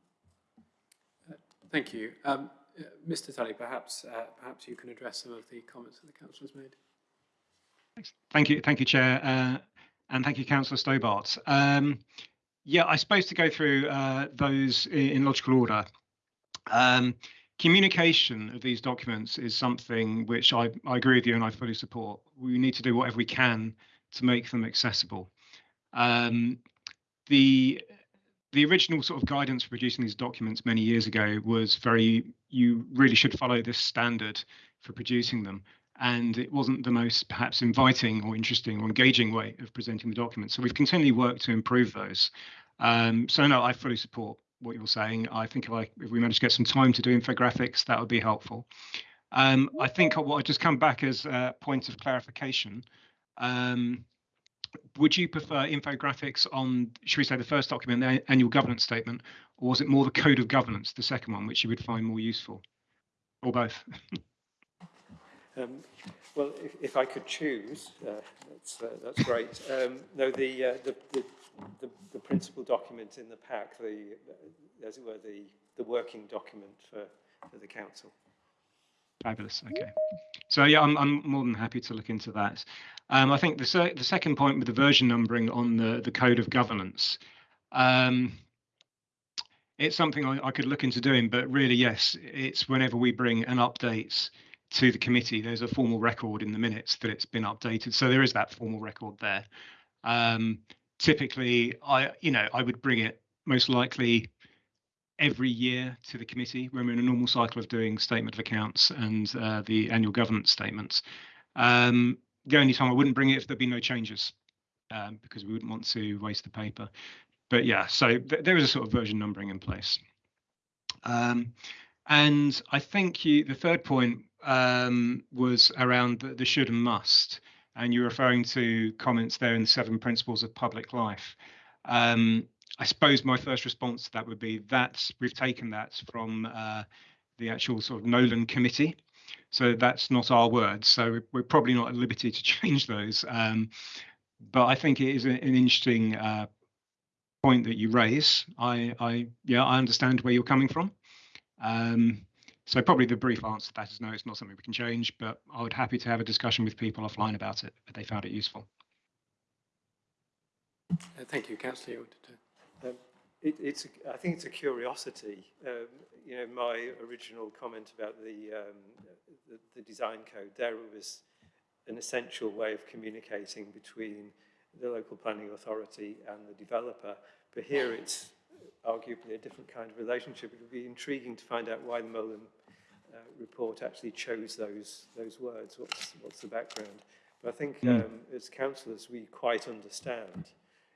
Uh, thank you. Um, uh, Mr. Tully, perhaps, uh, perhaps you can address some of the comments that the councillor has made. Thank you, thank you, Chair, uh, and thank you, Councillor Stobart. Um, yeah, I suppose to go through uh, those in, in, logical order. Um, communication of these documents is something which I, I agree with you and I fully support. We need to do whatever we can to make them accessible. Um, the the original sort of guidance for producing these documents many years ago was very you really should follow this standard for producing them and it wasn't the most perhaps inviting or interesting or engaging way of presenting the documents So we've continually worked to improve those. Um, so no, I fully support what you're saying. I think if, I, if we manage to get some time to do infographics, that would be helpful. Um, I think what I just come back as a point of clarification. Um, would you prefer infographics on, should we say, the first document, the annual governance statement, or was it more the code of governance, the second one, which you would find more useful, or both? Um, well, if, if I could choose, uh, that's, uh, that's great. Um, no, the, uh, the, the, the, the principal document in the pack, the, as it were, the, the working document for, for the council. Fabulous. Okay. So yeah, I'm, I'm more than happy to look into that. Um, I think the, se the second point with the version numbering on the, the code of governance, um, it's something I, I could look into doing, but really, yes, it's whenever we bring an update to the committee, there's a formal record in the minutes that it's been updated. So there is that formal record there. Um, typically, I, you know, I would bring it most likely every year to the committee when we're in a normal cycle of doing statement of accounts and uh, the annual governance statements. Um, the only time I wouldn't bring it if there'd be no changes, um, because we wouldn't want to waste the paper. But yeah, so th there is a sort of version numbering in place. Um, and I think you, the third point um, was around the, the should and must, and you're referring to comments there in the seven principles of public life. Um, I suppose my first response to that would be that we've taken that from uh, the actual sort of Nolan committee. So that's not our words. So we're probably not at liberty to change those. Um, but I think it is an interesting uh, point that you raise. I, I, yeah, I understand where you're coming from. Um, so probably the brief answer to that is no, it's not something we can change, but I would happy to have a discussion with people offline about it if they found it useful. Uh, thank you, Councillor. Um, it, it's, a, I think it's a curiosity. Um, you know, my original comment about the, um, the, the design code, there was an essential way of communicating between the local planning authority and the developer. But here it's arguably a different kind of relationship. It would be intriguing to find out why the Nolan uh, report actually chose those, those words. What's, what's the background? But I think um, as councillors, we quite understand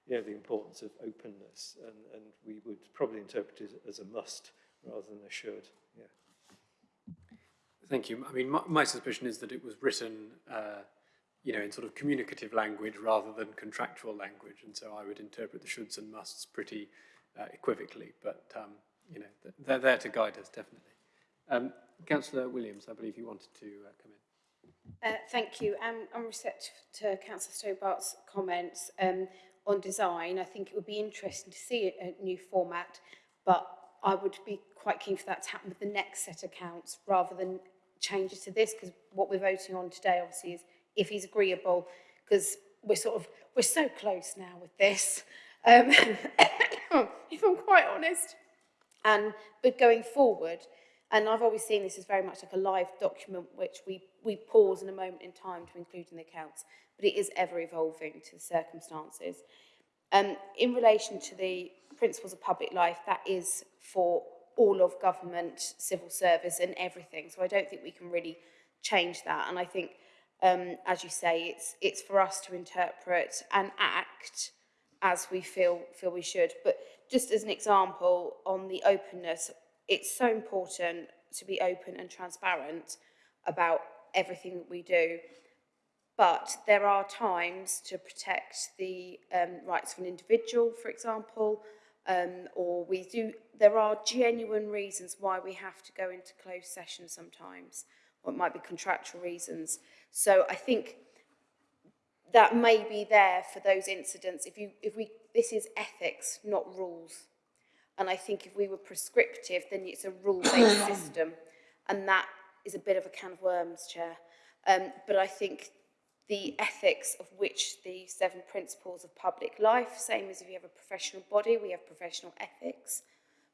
you know, the importance of openness, and, and we would probably interpret it as a must rather than a should. Yeah. Thank you. I mean, my, my suspicion is that it was written, uh, you know, in sort of communicative language rather than contractual language, and so I would interpret the shoulds and musts pretty uh, equivocally, but, um, you know, they're there to guide us, definitely. Um, Councillor Williams, I believe you wanted to uh, come in. Uh, thank you. Um, I'm receptive to Councillor Stobart's comments um, on design. I think it would be interesting to see a, new format, but I would be quite keen for that to happen with the next set of counts rather than changes to this, because what we're voting on today, obviously, is if he's agreeable, because we're sort of, we're so close now with this, um, if I'm quite honest. And, but going forward, and I've always seen this as very much like a live document which we, we pause in a moment in time to include in the accounts, but it is ever evolving to the circumstances. Um, in relation to the principles of public life, that is for all of government, civil service and everything. So I don't think we can really change that. And I think, um, as you say, it's, it's for us to interpret and act as we feel, feel we should. But just as an example on the openness, it's so important to be open and transparent about everything that we do. But there are times to protect the um, rights of an individual, for example, um, or we do, there are genuine reasons why we have to go into closed session sometimes, or it might be contractual reasons. So I think that may be there for those incidents. If you, if we, this is ethics, not rules. And I think if we were prescriptive, then it's a rule-based system. And that is a bit of a can of worms, Chair. Um, but I think the ethics of which the seven principles of public life, same as if you have a professional body, we have professional ethics,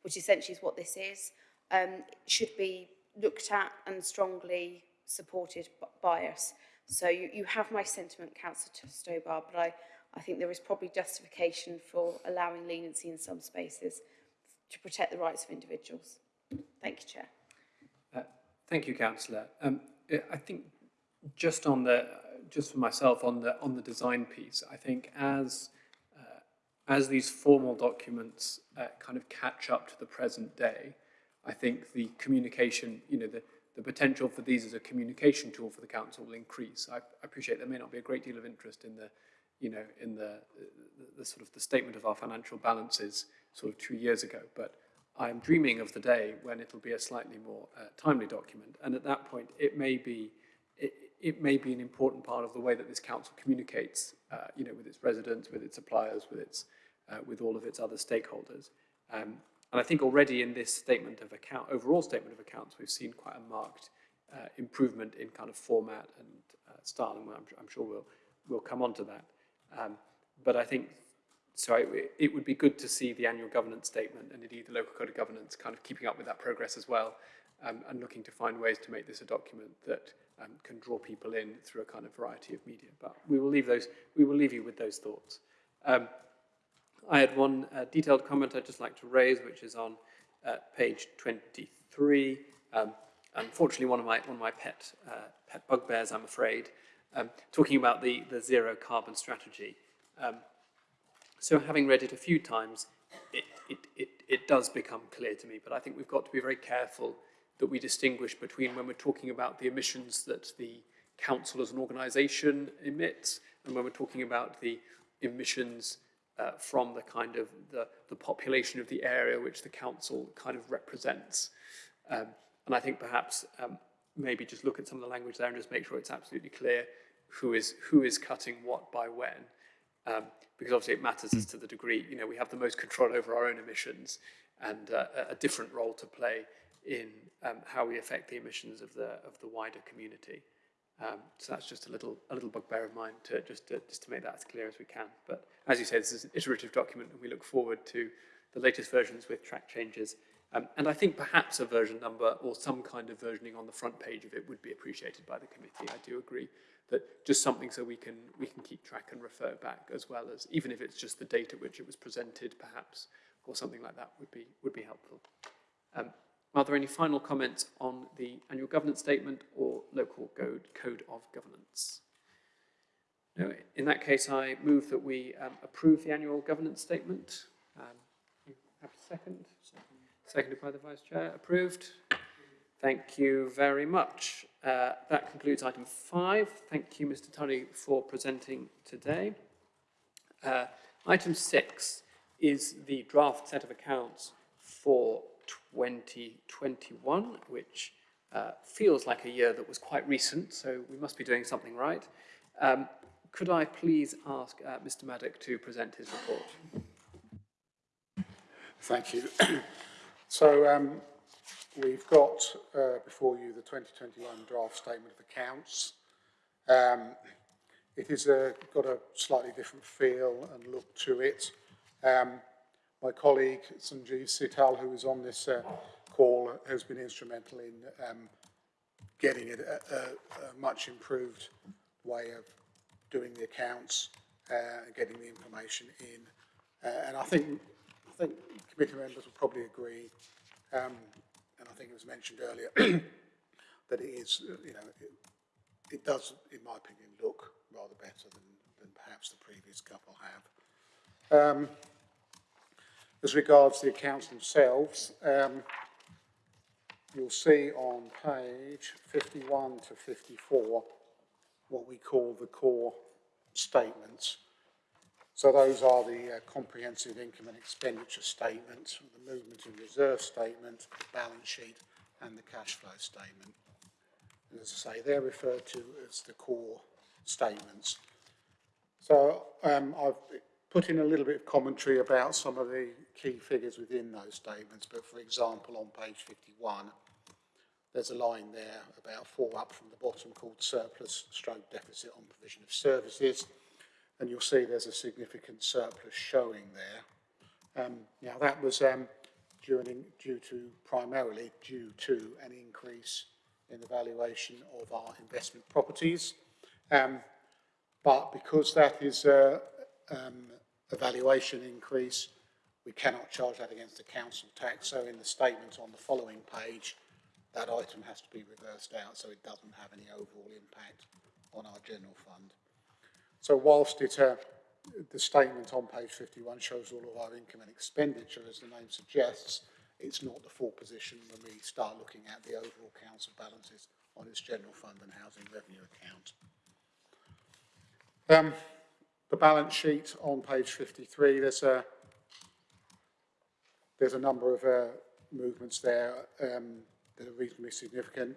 which essentially is what this is, um, should be looked at and strongly supported by us. So you, you have my sentiment, Councillor Stobar, but I, I think there is probably justification for allowing leniency in some spaces. To protect the rights of individuals. Thank you, Chair. Uh, thank you, Councillor. Um, I think just on the, just for myself on the on the design piece, I think as uh, as these formal documents uh, kind of catch up to the present day, I think the communication, you know, the the potential for these as a communication tool for the council will increase. I, I appreciate there may not be a great deal of interest in the, you know, in the, the, the sort of the statement of our financial balances sort of two years ago, but I'm dreaming of the day when it'll be a slightly more uh, timely document. And at that point, it may be it, it may be an important part of the way that this council communicates, uh, you know, with its residents, with its suppliers, with its, uh, with all of its other stakeholders. Um, and I think already in this statement of account, overall statement of accounts, we've seen quite a marked uh, improvement in kind of format and uh, style, and I'm, I'm sure we'll, we'll come on to that. Um, but I think, so I, it would be good to see the annual governance statement and indeed the local code of governance kind of keeping up with that progress as well um, and looking to find ways to make this a document that um, can draw people in through a kind of variety of media. But we will leave those, we will leave you with those thoughts. Um, I had one uh, detailed comment I'd just like to raise, which is on uh, page 23. Um, unfortunately, one of my one of my pet uh, pet bugbears, I'm afraid, um, talking about the the zero carbon strategy. So, having read it a few times, it, it it it does become clear to me. But I think we've got to be very careful that we distinguish between when we're talking about the emissions that the council as an organisation emits, and when we're talking about the emissions uh, from the kind of the, the population of the area which the council kind of represents. Um, and I think perhaps um, maybe just look at some of the language there and just make sure it's absolutely clear who is who is cutting what by when. Um, because obviously it matters as to the degree, you know, we have the most control over our own emissions and uh, a different role to play in um, how we affect the emissions of the of the wider community. Um, so that's just a little a little bugbear of mine to just to, just to make that as clear as we can. But as you say, this is an iterative document, and we look forward to the latest versions with track changes. Um, and I think perhaps a version number or some kind of versioning on the front page of it would be appreciated by the committee. I do agree that just something so we can we can keep track and refer back as well as even if it's just the date at which it was presented, perhaps, or something like that would be would be helpful. Um, are there any final comments on the annual governance statement or local code, code of governance? No, in that case, I move that we um, approve the annual governance statement. Um, you have a second? second? Seconded by the Vice Chair. Approved. Thank you very much. Uh, that concludes item five. Thank you, Mr. Tully, for presenting today. Uh, item six is the draft set of accounts for 2021, which uh, feels like a year that was quite recent, so we must be doing something right. Um, could I please ask uh, Mr. Maddock to present his report? Thank you. so um, we've got uh, before you the 2021 draft statement of accounts. Um, it has got a slightly different feel and look to it. Um, my colleague Sanjeev Sital, who is on this uh, call, has been instrumental in um, getting it a, a, a, much improved way of doing the accounts uh, getting the information in. Uh, and I think, I think committee members will probably agree, um, I think it was mentioned earlier, that it is, uh, you know, it, it does, in my opinion, look rather better than, than perhaps the previous couple have. Um, as regards the accounts themselves, um, you'll see on page 51 to 54 what we call the core statements. So those are the uh, comprehensive income and expenditure statement, the movement and reserve statement, the balance sheet and the cash flow statement. And as I say, they're referred to as the core statements. So um, I've put in a little bit of commentary about some of the key figures within those statements, but for example, on page 51, there's a line there about four up from the bottom called surplus stroke deficit on provision of services, and you'll see there's a significant surplus showing there. Um, now that was um, due to, primarily due to an increase in the valuation of our investment properties. Um, but because that is uh, um, a valuation increase, we cannot charge that against the council tax. So in the statement on the following page, that item has to be reversed out so it doesn't have any overall impact on our general fund. So whilst uh, the statement on page 51 shows all of our income and expenditure, as the name suggests, it's not the full position when we start looking at the overall council balances on its general fund and housing revenue account. Um, the balance sheet on page 53, there's a, there's a number of uh, movements there um, that are reasonably significant.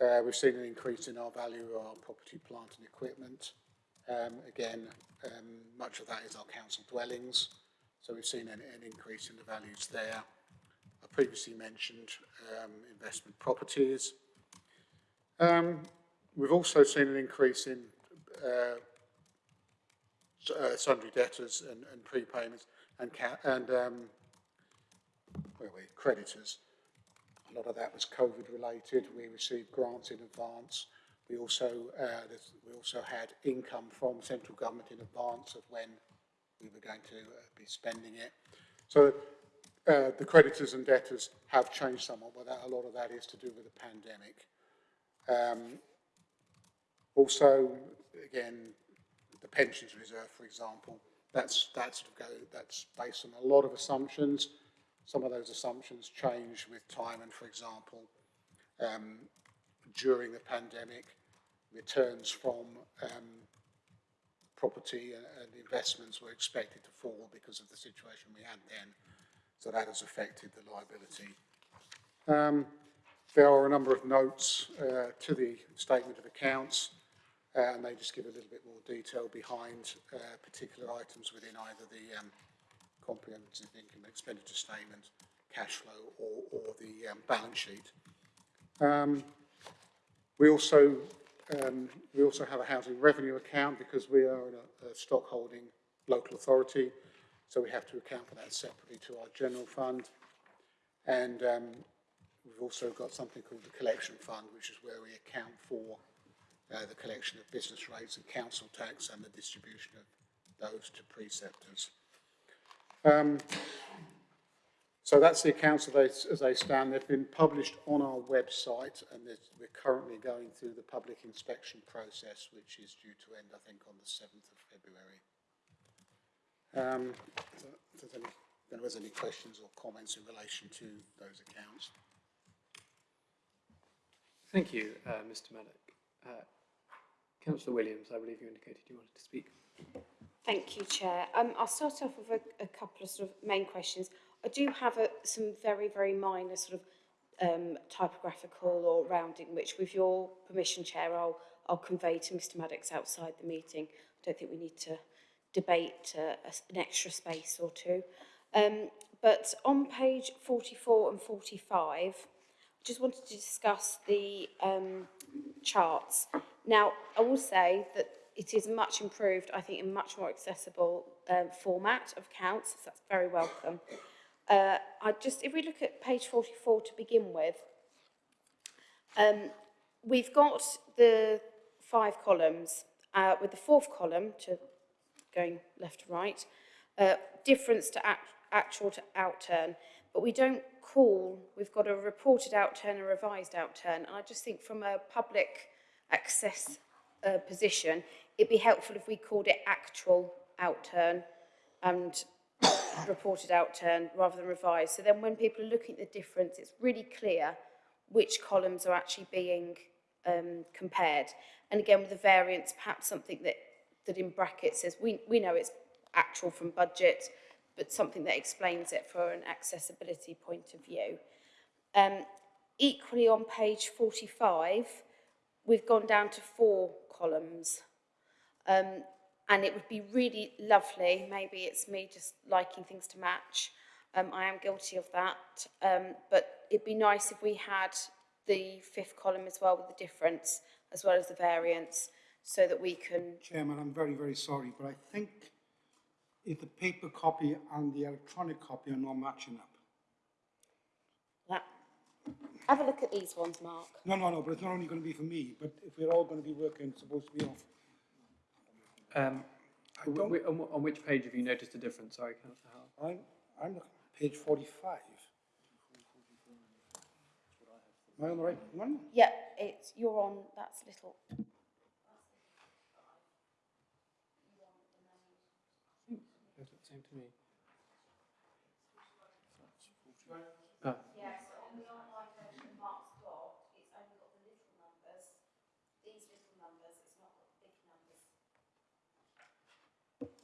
Uh, we've seen an increase in our value of our property, plant and equipment. Um, again, um, much of that is our council dwellings. So we've seen an, an increase in the values there. I previously mentioned um, investment properties. Um, we've also seen an increase in uh, uh, sundry debtors and, and prepayments and, and um, where we creditors. A lot of that was COVID related. We received grants in advance. We also uh, we also had income from central government in advance of when we were going to uh, be spending it. So uh, the creditors and debtors have changed somewhat, but that, a lot of that is to do with the pandemic. Um, also, again, the pensions reserve, for example, that's, that's, sort of go, that's based on a lot of assumptions. Some of those assumptions change with time, and for example, um, during the pandemic, returns from um, property and, and investments were expected to fall because of the situation we had then. So that has affected the liability. Um, there are a number of notes uh, to the statement of accounts, uh, and they just give a little bit more detail behind uh, particular items within either the um, comprehensive income expenditure statement, cash flow, or, or the um, balance sheet. Um, we also um, we also have a housing revenue account because we are a, a local authority, so we have to account for that separately to our general fund. And um, we've also got something called the collection fund, which is where we account for uh, the collection of business rates and council tax and the distribution of those to preceptors. Um, so that's the accounts as they, as they stand. They've been published on our website and we're currently going through the public inspection process, which is due to end, I think, on the 7th of February. Um, if there's any, if there was any questions or comments in relation to those accounts. Thank you, uh, Mr Maddock. Uh, Councillor Williams, I believe you indicated you wanted to speak. Thank you, Chair. Um, I'll start off with a, a couple of sort of main questions. I do have a, some very, very minor sort of um, typographical or rounding, which with your permission, Chair, I'll, I'll convey to Mr Maddox outside the meeting. I don't think we need to debate uh, a, an extra space or two. Um, but on page 44 and 45, I just wanted to discuss the um, charts. Now, I will say that it is much improved, I think, in much more accessible um, format of counts, so that's very welcome. Uh, I just, if we look at page 44 to begin with, um, we've got the five columns, uh, with the fourth column to going left to right, uh, difference to act, actual to outturn, but we don't call, we've got a reported outturn and revised outturn, and I just think from a public access uh, position, it'd be helpful if we called it actual outturn and reported outturn rather than revised. So then when people are looking at the difference, it's really clear which columns are actually being um, compared. And again, with the variance, perhaps something that, that in brackets says, we, we know it's actual from budget, but something that explains it for an accessibility point of view. Um, equally on page 45, we've gone down to four columns. Um, and it would be really lovely, maybe it's me just liking things to match, um, I am guilty of that, um, but it'd be nice if we had the fifth column as well with the difference, as well as the variance, so that we can, Chairman, I'm very, very sorry, but I think if the paper copy and the electronic copy are not matching up. that. have a look at these ones, Mark. No, no, no, but it's not only going to be for me, but if we're all going to be working, it's supposed to be off. Um, I don't- wh- on, on which page have you noticed a difference? Sorry, Councillor Howell. I'm, I'm looking at page forty-five. Am I on the right one? Yeah, it's, you're on, that's little, Yes, it seemed to me. Ah, Yeah, so on the online version Mark's got, it's only got the little numbers, these little numbers, it's not got the big numbers.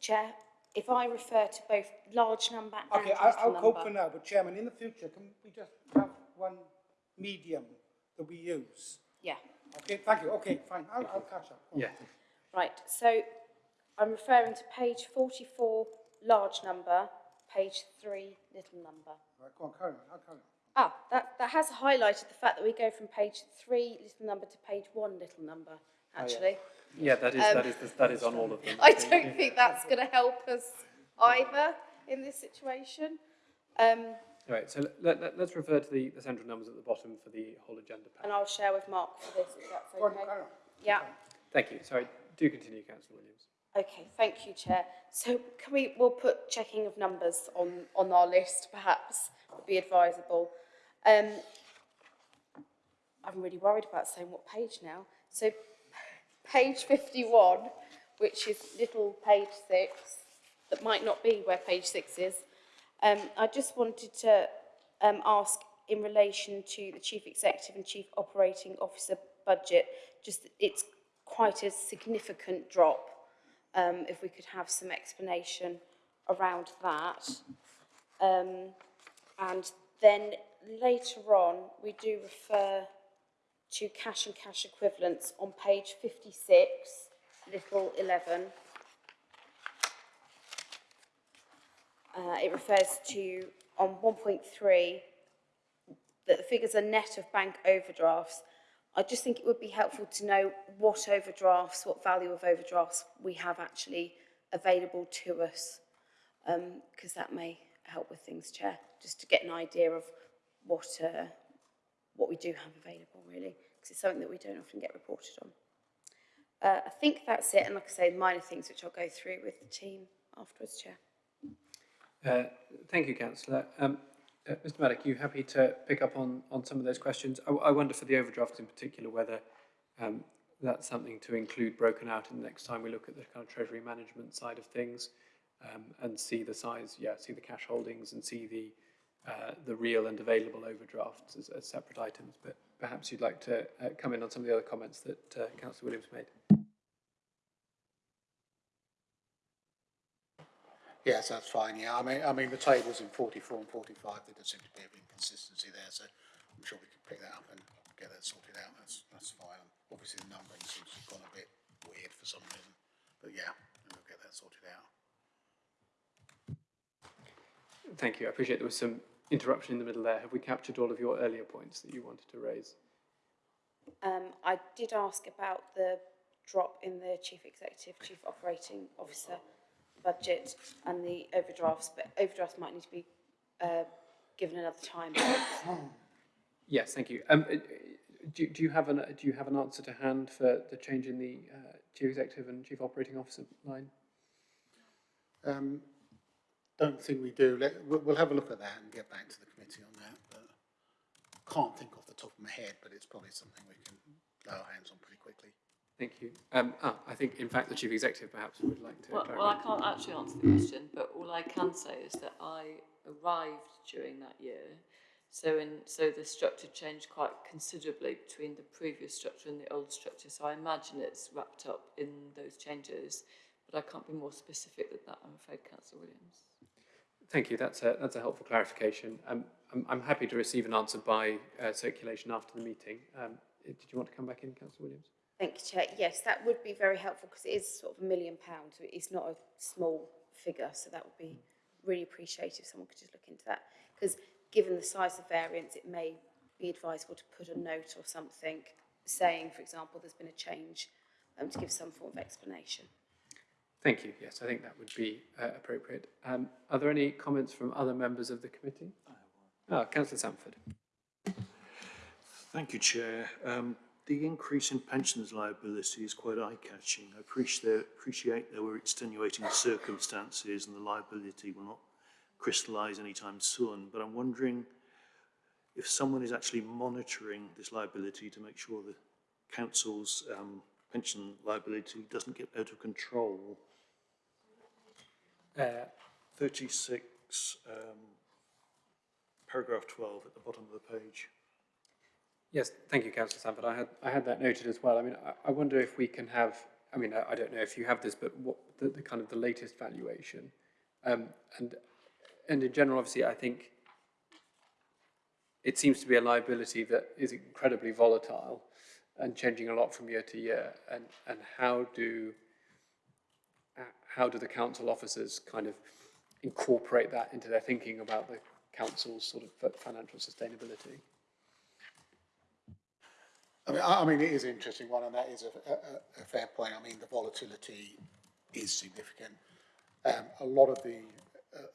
Chair, if I refer to both large number and Okay, little I, I'll cope for now, but Chairman, in the future, can we just have one medium that we use? Yeah, Okay, thank you, okay, fine, I'll, I'll catch up. yeah. right, so I'm referring to page forty-four, large number, page three, little number. Right, go on, carry on, I'll carry on. Ah, that, that has highlighted the fact that we go from page three, little number, to page one, little number, actually. Yeah, that is, Um, that is, that is on all of them. I don't think that's going to help us either in this situation. Um, All right, so let, let, let's refer to the, the central numbers at the bottom for the whole agenda pack. and I'll share with Mark for this, if that's okay. carry. Yeah, Thank you. Sorry, do continue, Councillor Williams. Okay, thank you, Chair. So can we, we'll put checking of numbers on, on our list, perhaps, would be advisable. Um, I'm really worried about saying what page now. So page 51, which is little page six, that might not be where page six is. Um, I just wanted to um, ask in relation to the Chief Executive and Chief Operating Officer budget, just it's quite a significant drop. Um, if we could have some explanation around that. Um, and then later on, we do refer to cash and cash equivalents on page 56, little 11. Uh, it refers to, on 1.3, that the figures are net of bank overdrafts. I just think it would be helpful to know what overdrafts, what value of overdrafts we have actually available to us, because that may help with things, Chair, just to get an idea of what, uh, what we do have available, really, because it's something that we don't often get reported on. Uh, I think that's it, and like I say, minor things which I'll go through with the team afterwards, Chair. Uh, Thank you, councillor. Um, uh, Mr Maddock, you happy to pick up on, on some of those questions? I, I wonder for the overdrafts in particular whether um, that's something to include broken out in the next time we look at the kind of treasury management side of things um, and see the size, yeah, see the cash holdings and see the uh, the real and available overdrafts as, as separate items. But perhaps you'd like to uh, come in on some of the other comments that uh, Councillor Williams made. Yes, that's fine, yeah. I mean, I mean, the tables in 44 and 45, there does seem to be a inconsistency there, so I'm sure we can pick that up and get that sorted out. That's, that's fine. Obviously, the numbering seems to have gone a bit weird for some reason, but yeah, we'll get that sorted out. Thank you. I appreciate there was some interruption in the middle there. Have we captured all of your earlier points that you wanted to raise? Um, I did ask about the drop in the Chief Executive, Chief Operating Officer budget and the overdrafts, but overdrafts might need to be uh, given another time. Yes, thank you. Um, uh, do, do you have an do you have an answer to hand for the change in the uh, chief executive and chief operating officer line? Um, don't think we do. Let, we'll, we'll have a look at that and get back to the committee on that. But can't think off the top of my head, but it's probably something we can lay our hands on pretty quickly. Thank you. Um, ah, I think in fact the chief executive perhaps would like to. Well, well, I can't actually answer the question, but all I can say is that I arrived during that year. So in so the structure changed quite considerably between the previous structure and the old structure. So I imagine it's wrapped up in those changes, but I can't be more specific than that, I'm afraid, Councillor Williams. Thank you. That's a that's a helpful clarification. Um, I'm I'm happy to receive an answer by uh, circulation after the meeting. Um, did you want to come back in, Councillor Williams? Thank you, Chair. Yes, that would be very helpful because it is sort of a million pounds. It's not a small figure, so that would be really appreciated if someone could just look into that. Because given the size of variance, it may be advisable to put a note or something saying, for example, there's been a change um, to give some form of explanation. Thank you. Yes, I think that would be uh, appropriate. Um, are there any comments from other members of the committee? Ah, Councillor Sanford. Thank you, Chair. Um, the increase in pensions liability is quite eye-catching. I appreciate, appreciate there were extenuating circumstances and the liability will not crystallise anytime soon, but I'm wondering if someone is actually monitoring this liability to make sure the council's um, pension liability doesn't get out of control. Uh, 36, um, paragraph 12 at the bottom of the page. Yes, thank you, Councillor Sanford. I had I had that noted as well. I mean, I, I wonder if we can have. I mean, I, I don't know if you have this, but what the, the kind of the latest valuation, um, and and in general, obviously, I think it seems to be a liability that is incredibly volatile and changing a lot from year to year. And and how do how do the council officers kind of incorporate that into their thinking about the council's sort of financial sustainability? I mean, I, I mean, it is an interesting one, and that is a, a, a fair point. I mean, the volatility is significant. Um, a lot of the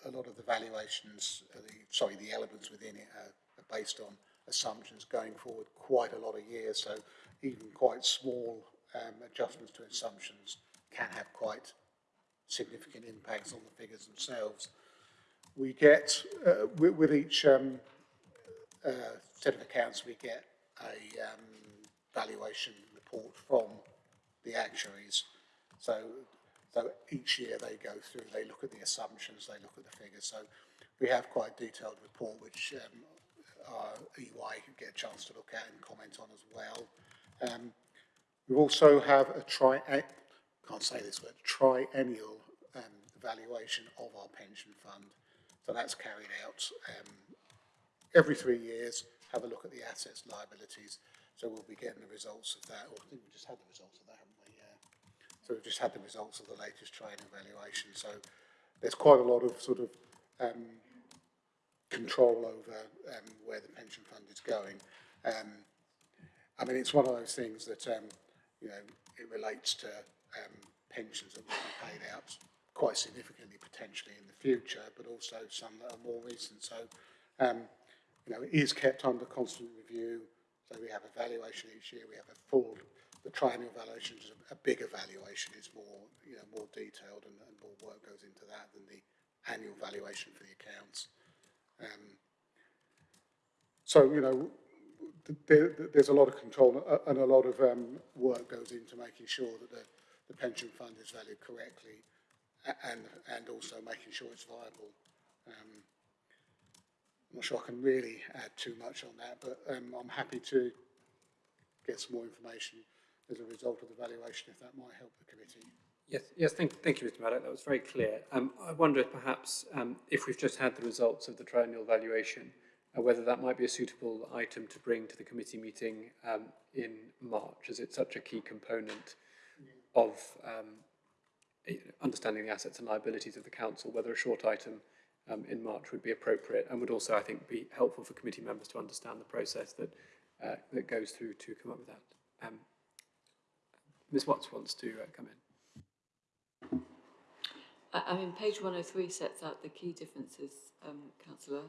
a, lot of the valuations, uh, the, sorry, the elements within it are, are based on assumptions going forward quite a lot of years. So even quite small um, adjustments to assumptions can have quite significant impacts on the figures themselves. We get, uh, with, with each um, uh, set of accounts, we get a um, valuation report from the actuaries. So, so each year they go through, they look at the assumptions, they look at the figures. So we have quite a detailed report which um, our EY could get a chance to look at and comment on as well. Um, we also have a tri, can't say this word, triennial um, evaluation of our pension fund. So that's carried out um, every three years, have a look at the assets, liabilities. So we'll be getting the results of that, or I think we just had the results of that, haven't we? Yeah. So we've just had the results of the latest triennial evaluation. So there's quite a lot of sort of um, control over um, where the pension fund is going. Um, I mean, it's one of those things that, um, you know, it relates to um, pensions that will be paid out quite significantly potentially in the future, but also some that are more recent. So, um, you know, it is kept under constant review. So we have a valuation each year. We have a full, the triennial valuation is a, a big evaluation. It's more, you know, more detailed and, and more work goes into that than the annual valuation for the accounts. Um, so, you know, there, there's a lot of control and a lot of um, work goes into making sure that the, the pension fund is valued correctly and, and also making sure it's viable. Um, I'm not sure I can really add too much on that, but um, I'm happy to get some more information as a result of the valuation if that might help the committee. Yes, yes. Thank, thank you, Mr. Maddock. That was very clear. Um, I wonder if perhaps um, if we've just had the results of the triennial valuation, uh, whether that might be a suitable item to bring to the committee meeting um, in March, as it's such a key component of um, understanding the assets and liabilities of the council. Whether a short item um, in March would be appropriate and would also, I think, be helpful for committee members to understand the process that uh, that goes through to come up with that. Um, Ms Watts wants to uh, come in. I, I mean, page 103 sets out the key differences, um, Councillor,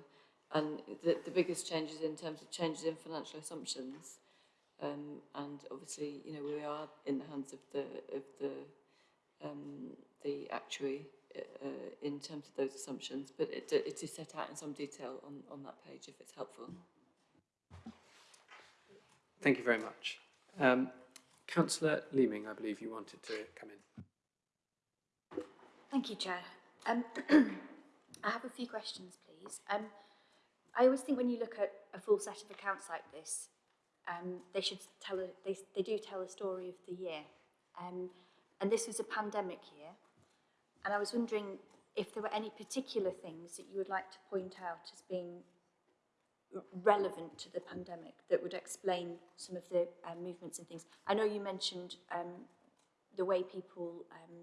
and the, the biggest changes in terms of changes in financial assumptions. Um, and obviously, you know, we are in the hands of the of the um, the actuary uh, in terms of those assumptions, but it, it is set out in some detail on, on that page if it's helpful. Thank you very much. Um, Councillor Leeming, I believe you wanted to come in. Thank you, Chair. Um, I have a few questions, please. Um, I always think when you look at a full set of accounts like this, um, they should tell a, they, they do tell a story of the year. Um, and this was a pandemic year. And I was wondering if there were any particular things that you would like to point out as being relevant to the pandemic that would explain some of the um, movements and things. I know you mentioned um, the way people um,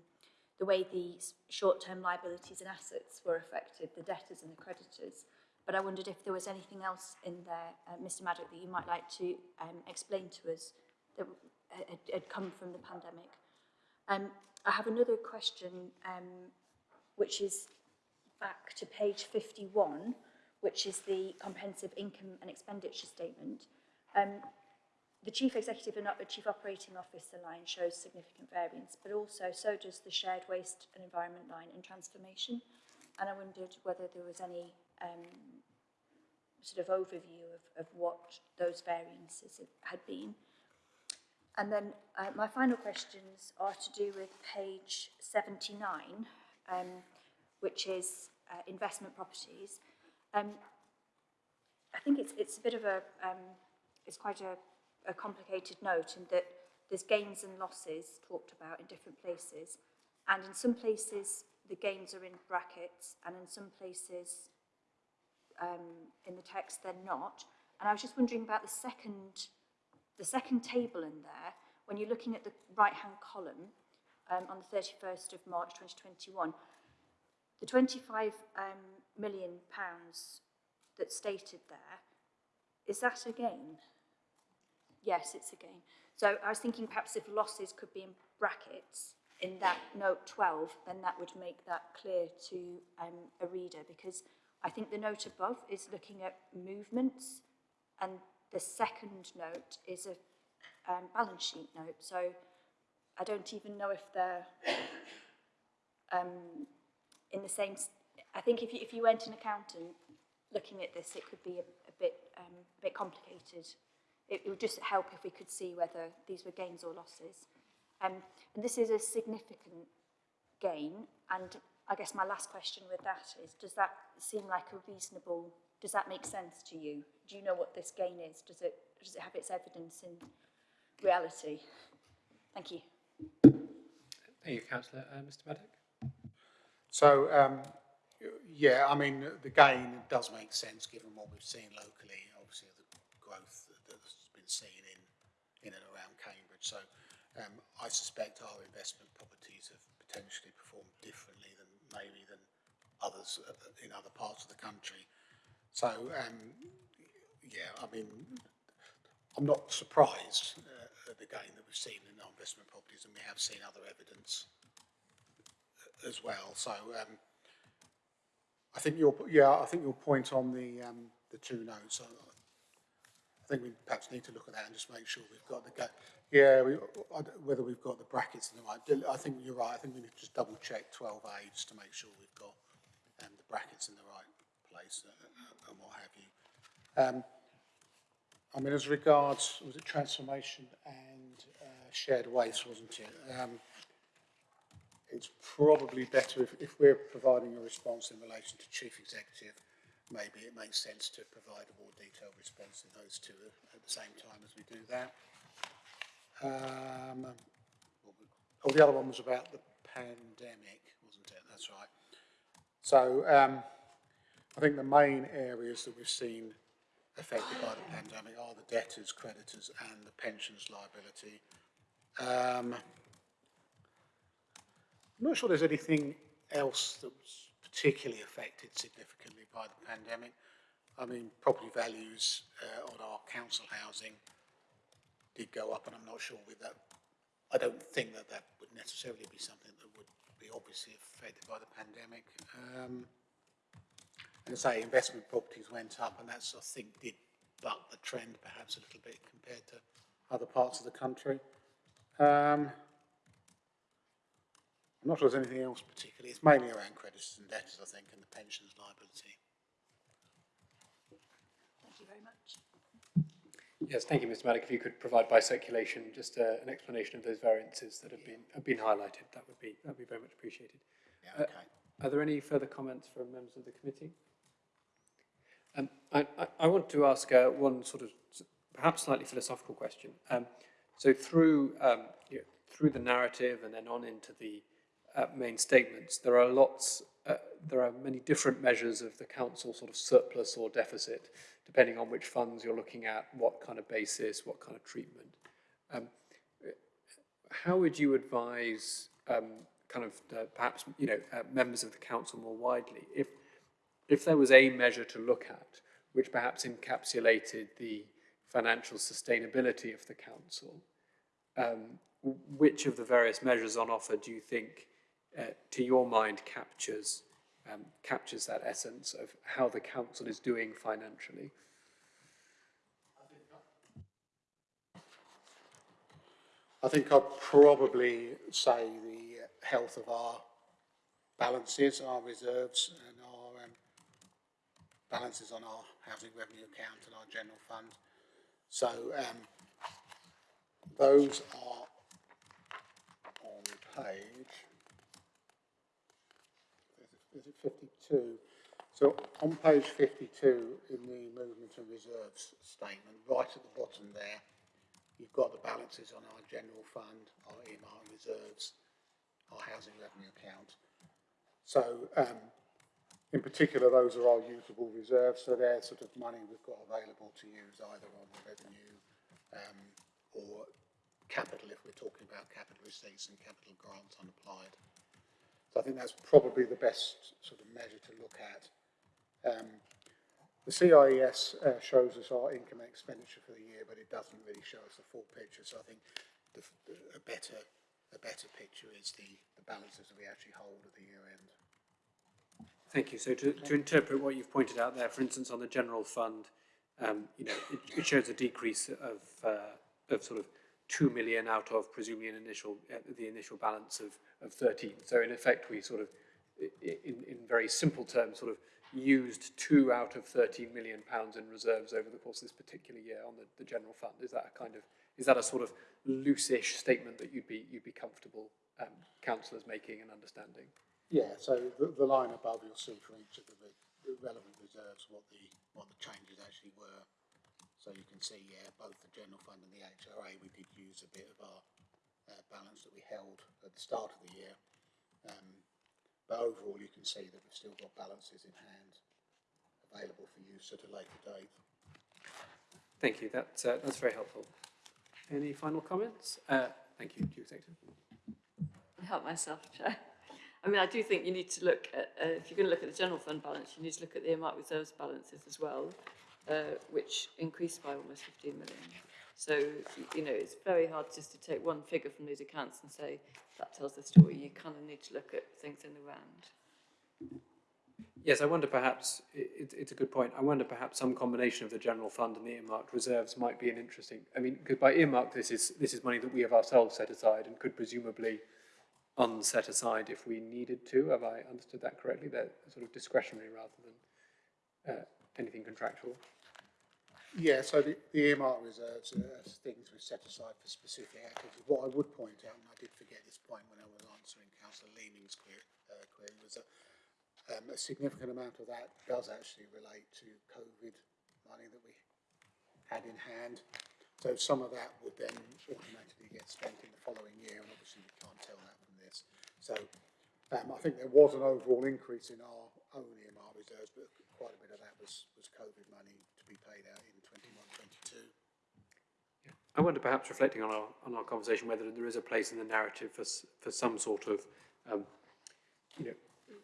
the way the short-term liabilities and assets were affected, the debtors and the creditors. But I wondered if there was anything else in there, uh, Mr Maddock, that you might like to um, explain to us that had, had come from the pandemic. Um, I have another question, um, which is back to page 51, which is the comprehensive income and expenditure statement. Um, The Chief Executive and Chief Operating Officer line shows significant variance, but also so does the Shared Waste and Environment line and transformation. And I wondered whether there was any um, sort of overview of, of what those variances had been. And then uh, my final questions are to do with page 79, um, which is uh, investment properties. Um, I think it's, it's a bit of a, um, it's quite a a complicated note in that there's gains and losses talked about in different places. And in some places, the gains are in brackets, and in some places um, in the text, they're not. And I was just wondering about the second, the second table in there, when you're looking at the right-hand column um, on the 31st of March 2021, the 25 um, million pounds that's stated there, is that a gain? Yes, it's a gain. So I was thinking perhaps if losses could be in brackets in that note 12, then that would make that clear to um, a reader because I think the note above is looking at movements and the second note is a um, balance sheet note. So I don't even know if they're um, in the same, I think if you, if you weren't an accountant looking at this, it could be a, a bit, um, a bit complicated. It, it would just help if we could see whether these were gains or losses. Um, and this is a significant gain, and I guess my last question with that is, does that seem like a reasonable, does that make sense to you? Do you know what this gain is? Does it, does it have its evidence in reality? Thank you. Thank you, councillor. Uh, Mr Maddock? So, um, yeah, I mean, the gain does make sense given what we've seen locally, obviously the growth that- that's been seen in, in and around Cambridge. So, um, I suspect our investment properties have potentially performed differently than maybe than others uh, in other parts of the country. So, um, yeah, I mean, I'm not surprised uh, at the gain that we've seen in investment properties, and we have seen other evidence uh, as well. So, um, I think your yeah, I think your point on the um, the two notes. I think we perhaps need to look at that and just make sure we've got the yeah, we, whether we've got the brackets in the right. I think you're right. I think we need to just double check 12A just to make sure we've got um, the brackets in the right place uh, and what have you. Um, I mean, as regards, was it transformation and uh, shared waste, wasn't it? Um, it's probably better if, if we're providing a response in relation to chief executive, maybe it makes sense to provide a more detailed response in those two at the same time as we do that. Um, oh, the other one was about the pandemic, wasn't it? That's right. So um, I think the main areas that we've seen affected by the pandemic are the debtors, creditors and the pensions liability. Um, I'm not sure there's anything else that was particularly affected significantly by the pandemic. I mean, property values uh, on our council housing did go up, and I'm not sure with that. I don't think that that would necessarily be something that would be obviously affected by the pandemic. Um, and say, investment properties went up, and that's, I think, did buck the trend perhaps a little bit compared to other parts of the country. Um, I'm not sure there's anything else particularly. It's mainly around creditors and debtors, I think, and the pensions liability. Thank you very much. Yes, thank you, Mr Maddock. If you could provide by circulation just uh, an explanation of those variances that have been have been highlighted, that would be that would be very much appreciated. Yeah, okay. Are there any further comments from members of the committee? Um, I, I, I want to ask uh, one sort of perhaps slightly philosophical question. Um, so through um, you know, through the narrative and then on into the uh, main statements, there are lots, uh, there are many different measures of the council sort of surplus or deficit, depending on which funds you're looking at, what kind of basis, what kind of treatment. Um, how would you advise um, kind of uh, perhaps you know uh, members of the council more widely if if there was a measure to look at which perhaps encapsulated the financial sustainability of the council um, which of the various measures on offer do you think uh, to your mind captures um, captures that essence of how the council is doing financially I think I'd probably say the health of our balances, our reserves and our um, balances on our housing revenue account and our general fund. So um, those are on page, is it 52? So on page 52 in the movement and reserves statement, right at the bottom there, You've got the balances on our general fund, our EMR reserves, our housing revenue account. So, um, in particular, those are our usable reserves, so they're sort of money we've got available to use either on the revenue um, or capital if we're talking about capital receipts and capital grants unapplied. So I think that's probably the best sort of measure to look at. Um, the CIES uh, shows us our income and expenditure for the year, but it doesn't really show us the full picture. So I think the, a better a better picture is the, the balances that we actually hold at the year end. Thank you. So to, to interpret what you've pointed out there, for instance, on the general fund, um, you know, it, it shows a decrease of, uh, of sort of 2 million out of presumably an initial, uh, the initial balance of, of 13. So in effect, we sort of, in, in very simple terms, sort of used 2 out of 13 million pounds in reserves over the course of this particular year on the, the general fund. Is that a kind of, is that a sort of loose-ish statement that you'd be, you'd be comfortable um, councillors making and understanding? Yeah, so the, the line above you'll see for each of the relevant reserves what the, what the changes actually were So you can see, yeah, both the general fund and the HRA, we did use a bit of our uh, balance that we held at the start of the year. Um, but overall, you can see that we've still got balances in hand available for use at a later date. Thank you, that's, uh, that's very helpful. Any final comments? Uh, thank you, Chief Executive. help myself, Chair. I mean, I do think you need to look at, uh, if you're going to look at the general fund balance, you need to look at the earmarked reserves balances as well, uh, which increased by almost 15 million. So, you know, it's very hard just to take one figure from these accounts and say that tells the story. You kind of need to look at things in the round. Yes, I wonder perhaps, it, it's a good point, I wonder perhaps some combination of the general fund and the earmarked reserves might be an interesting, I mean, because by earmarked, this is, this is money that we have ourselves set aside and could presumably unset aside if we needed to, have I understood that correctly? They're sort of discretionary rather than uh, anything contractual. Yeah, so the, the earmark reserves are things we've set aside for specific activities. What I would point out, and I did forget this point when I was answering Councillor Leeming's query, uh, query was that um, a significant amount of that does actually relate to COVID money that we had in hand. So some of that would then automatically get spent in the following year, and obviously we can't tell that from this. So um, I think there was an overall increase in our own EMR reserves, but quite a bit of that was, was COVID money to be paid out in 21, 22. I wonder perhaps reflecting on our, on our conversation whether there is a place in the narrative for, for some sort of, um, you know,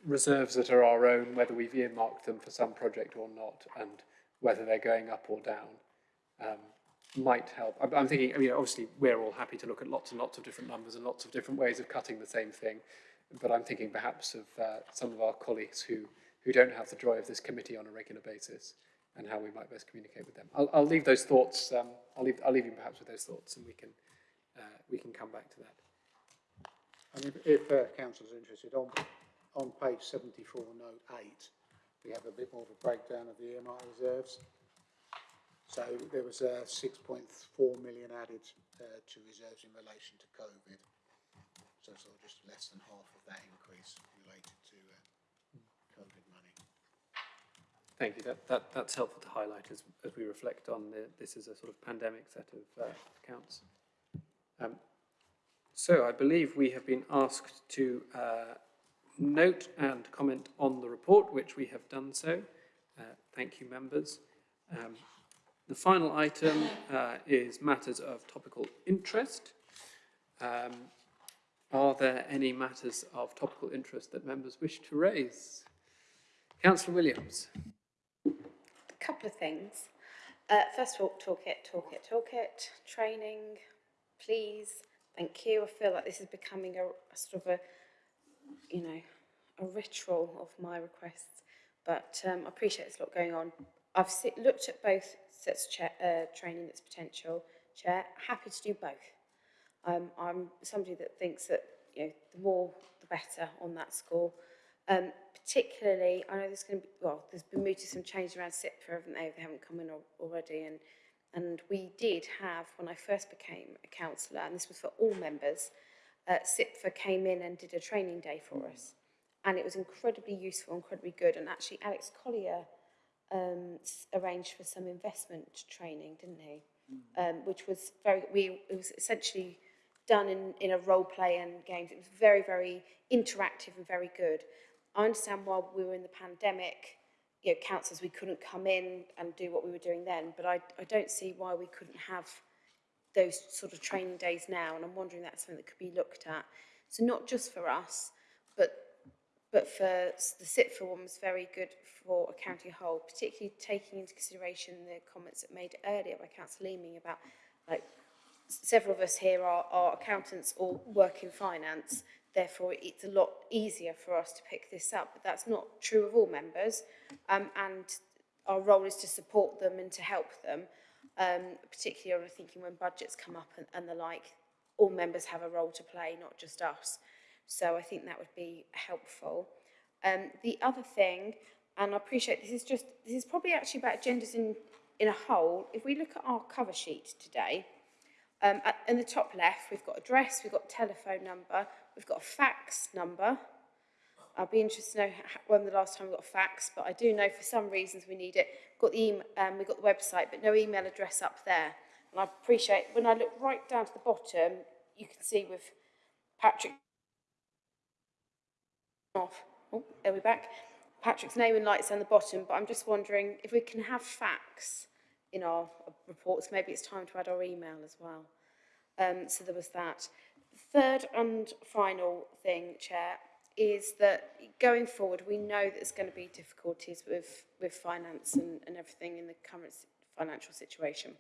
reserves that are our own, whether we've earmarked them for some project or not, and whether they're going up or down, um, might help. I'm, I'm thinking, I mean, obviously, we're all happy to look at lots and lots of different numbers and lots of different ways of cutting the same thing, but I'm thinking perhaps of uh, some of our colleagues who, who don't have the joy of this committee on a regular basis and how we might best communicate with them. I'll, I'll leave those thoughts, um, I'll leave, I'll leave you perhaps with those thoughts and we can, uh, we can come back to that. If, if uh, interested, on, on page 74, note 8, we have a bit more of a breakdown of the earmark reserves. So there was uh, 6.4 million added uh, to reserves in relation to COVID. So sort of just less than half of that increase related to uh, COVID money. Thank you. That, that, that's helpful to highlight as, as we reflect on the, this is a sort of pandemic set of uh, accounts. Um, so I believe we have been asked to uh, note and comment on the report, which we have done so. Uh, thank you, members. Um, the final item uh, is matters of topical interest. Um, are there any matters of topical interest that members wish to raise? Councillor Williams. Couple of things. Uh, first of all, toolkit, toolkit, toolkit, training, please, thank you. I feel like this is becoming a, a sort of a, you know, a ritual of my requests, but um, I appreciate there's a lot going on. I've si looked at both sets of uh, training that's potential. Chair, happy to do both. Um, I'm somebody that thinks that you know the more the better on that score. Um, particularly, I know there's going to be well, there's been mooted some change around CIPFA, haven't they? They haven't come in al- already, and and we did have when I first became a councillor, and this was for all members. Uh, CIPFA came in and did a training day for us, and it was incredibly useful, incredibly good. And actually, Alex Collier um, arranged for some investment training, didn't he? Um, which was very, we, it was essentially done in, in a role play and games. It was very, very interactive and very good. I understand while we were in the pandemic, you know, councillors, we couldn't come in and do what we were doing then, but I, I don't see why we couldn't have those sort of training days now, and I'm wondering that's something that could be looked at. So not just for us, but but for the CIPFA one was very good for a county whole, particularly taking into consideration the comments that made earlier by Councillor Leeming about like several of us here are, are accountants or work in finance, therefore it's a lot easier for us to pick this up, but that's not true of all members, um, and our role is to support them and to help them. um, particularly I'm thinking when budgets come up and, and the like, all members have a role to play, not just us. So I think that would be helpful. Um, the other thing, and I appreciate this is just, this is probably actually about genders in, in a whole. If we look at our cover sheet today, um, at, in the top left, we've got address, we've got telephone number, we've got a fax number. I'll be interested to know when the last time we got a fax, but I do know for some reasons we need it. Got the email, um, we've got the website, but no email address up there. And I appreciate when I look right down to the bottom, you can see with Patrick off. Oh, there we're back. Patrick's name and lights down the bottom, but I'm just wondering if we can have fax in our reports, maybe it's time to add our email as well. Um, so there was that. Third and final thing, Chair, is that going forward, we know that there's going to be difficulties with, with finance and, and everything in the current financial situation.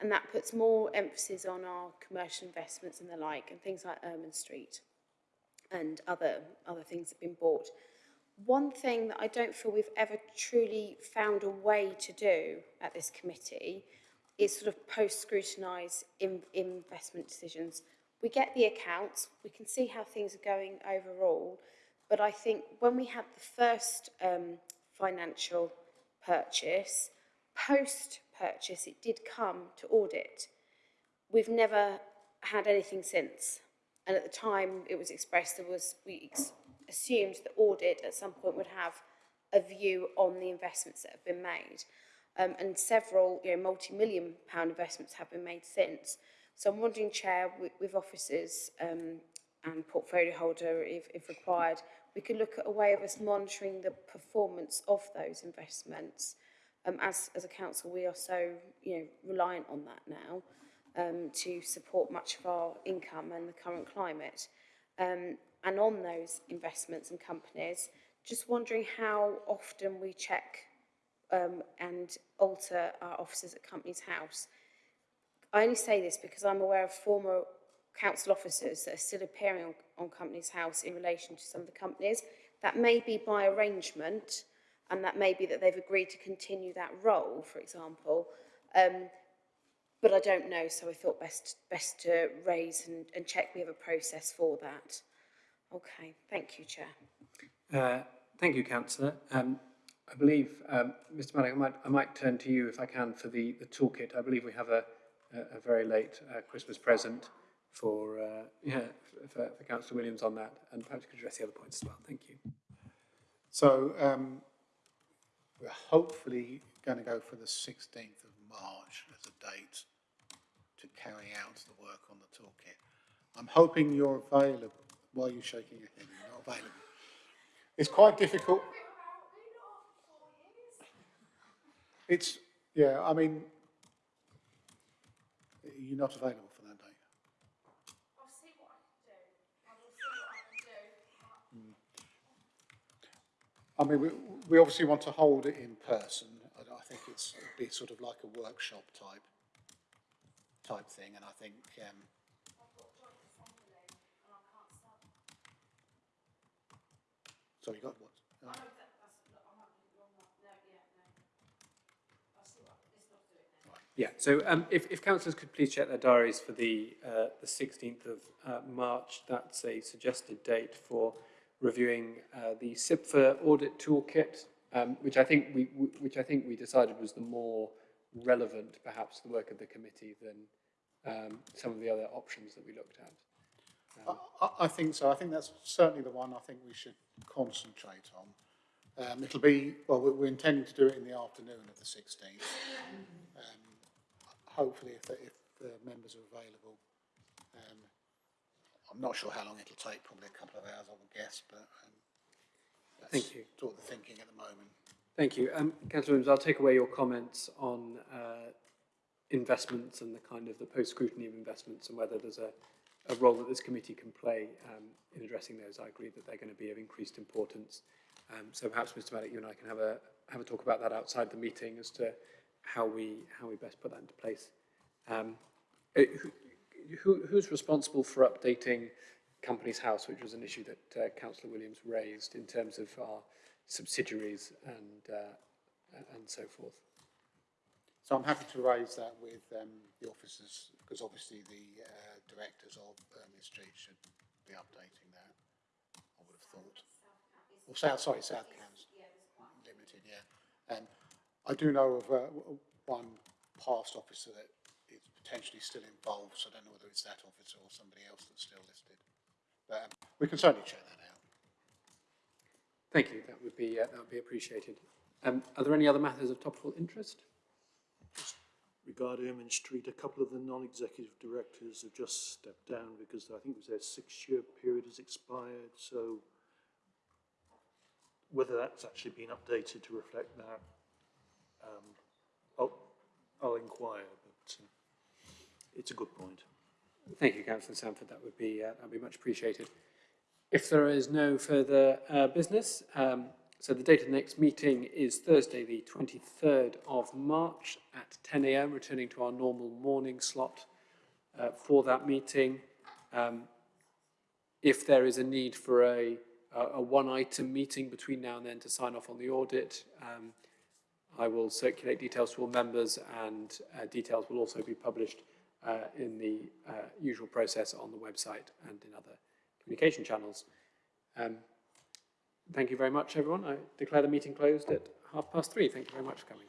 And that puts more emphasis on our commercial investments and the like, and things like Ermine Street and other, other things that have been bought. One thing that I don't feel we've ever truly found a way to do at this committee is sort of post-scrutinise in, investment decisions. We get the accounts, we can see how things are going overall, but I think when we had the first um, financial purchase, post-purchase it did come to audit. We've never had anything since. And at the time it was expressed, there was, we assumed that audit at some point would have a view on the investments that have been made. Um, and several, you know, multi-million pound investments have been made since. So I'm wondering, Chair, with, with officers um, and portfolio holder, if, if required, we could look at a way of us monitoring the performance of those investments. Um, as, as a council, we are so, you know, reliant on that now um, to support much of our income and the current climate. Um, and on those investments and companies, just wondering how often we check um, and alter our officers at Companies House. I only say this because I'm aware of former council officers that are still appearing on, on Companies House in relation to some of the companies. That may be by arrangement, and that may be that they've agreed to continue that role, for example. Um, but I don't know, so I thought best best to raise and, and check we have a process for that. Okay, thank you, Chair. Uh, thank you, Councillor. Um, I believe, um, Mr. Maddock, I might, I might turn to you if I can for the, the toolkit. I believe we have a, a, a very late uh, Christmas present for, uh, yeah, for, for Councillor Williams on that, and perhaps you could address the other points as well. Thank you. So um, we're hopefully going to go for the 16th of March as a date to carry out the work on the toolkit. I'm hoping you're available. Why are you shaking your head? You're not available. It's quite difficult. It's, yeah, I mean, you're not available for that date. I'll see what I can do. I will see what I can do. I mean, we, we obviously want to hold it in person. I, I think it's it'd be sort of like a workshop type type thing, and I think um, so. You got what? Uh, Yeah, so um, if, if councillors could please check their diaries for the, uh, the 16th of uh, March, that's a suggested date for reviewing uh, the CIPFA audit toolkit, um, which I think we which I think we decided was the more relevant, perhaps, the work of the committee than um, some of the other options that we looked at. I, I think so. I think that's certainly the one I think we should concentrate on. Um, it'll be, well, we're, we're intending to do it in the afternoon of the 16th. Um, hopefully, if the, if the members are available. Um, I'm not sure how long it'll take, probably a couple of hours, I would guess, but um, that's Thank you. sort of the thinking at the moment. Thank you. Um, Councillor Williams, I'll take away your comments on uh, investments and the kind of the post-scrutiny of investments and whether there's a, a role that this committee can play um, in addressing those. I agree that they're going to be of increased importance. Um, so perhaps, Mr Maddock, you and I can have a have a talk about that outside the meeting as to how we how we best put that into place. Um, uh, who, who, who's responsible for updating Companies House, which was an issue that uh, Councillor Williams raised in terms of our subsidiaries and uh, and so forth? So I'm happy to raise that with um, the officers, because obviously the uh, directors of um, Street should be updating that, I would have thought. Or South, sorry, South Cambs. Limited, yeah. And I do know of uh, one past officer that is potentially still involved, so I don't know whether it's that officer or somebody else that's still listed. But um, we can certainly check that out. Thank you, that would be, uh, that would be appreciated. Um, are there any other matters of topical interest? Regarding Ermine Street, a couple of the non-executive directors have just stepped down because I think it was their six-year period has expired, so whether that's actually been updated to reflect that, um, I'll, I'll inquire, but uh, it's a good point. Thank you, councillor Sanford, that would be, uh, that would be much appreciated. If there is no further uh, business, um, so the date of the next meeting is Thursday, the 23rd of March at 10 a.m., returning to our normal morning slot uh, for that meeting. Um, if there is a need for a, a, one-item meeting between now and then to sign off on the audit, um, I will circulate details to all members and uh, details will also be published uh, in the uh, usual process on the website and in other communication channels. Um, thank you very much, everyone. I declare the meeting closed at half past three. Thank you very much for coming.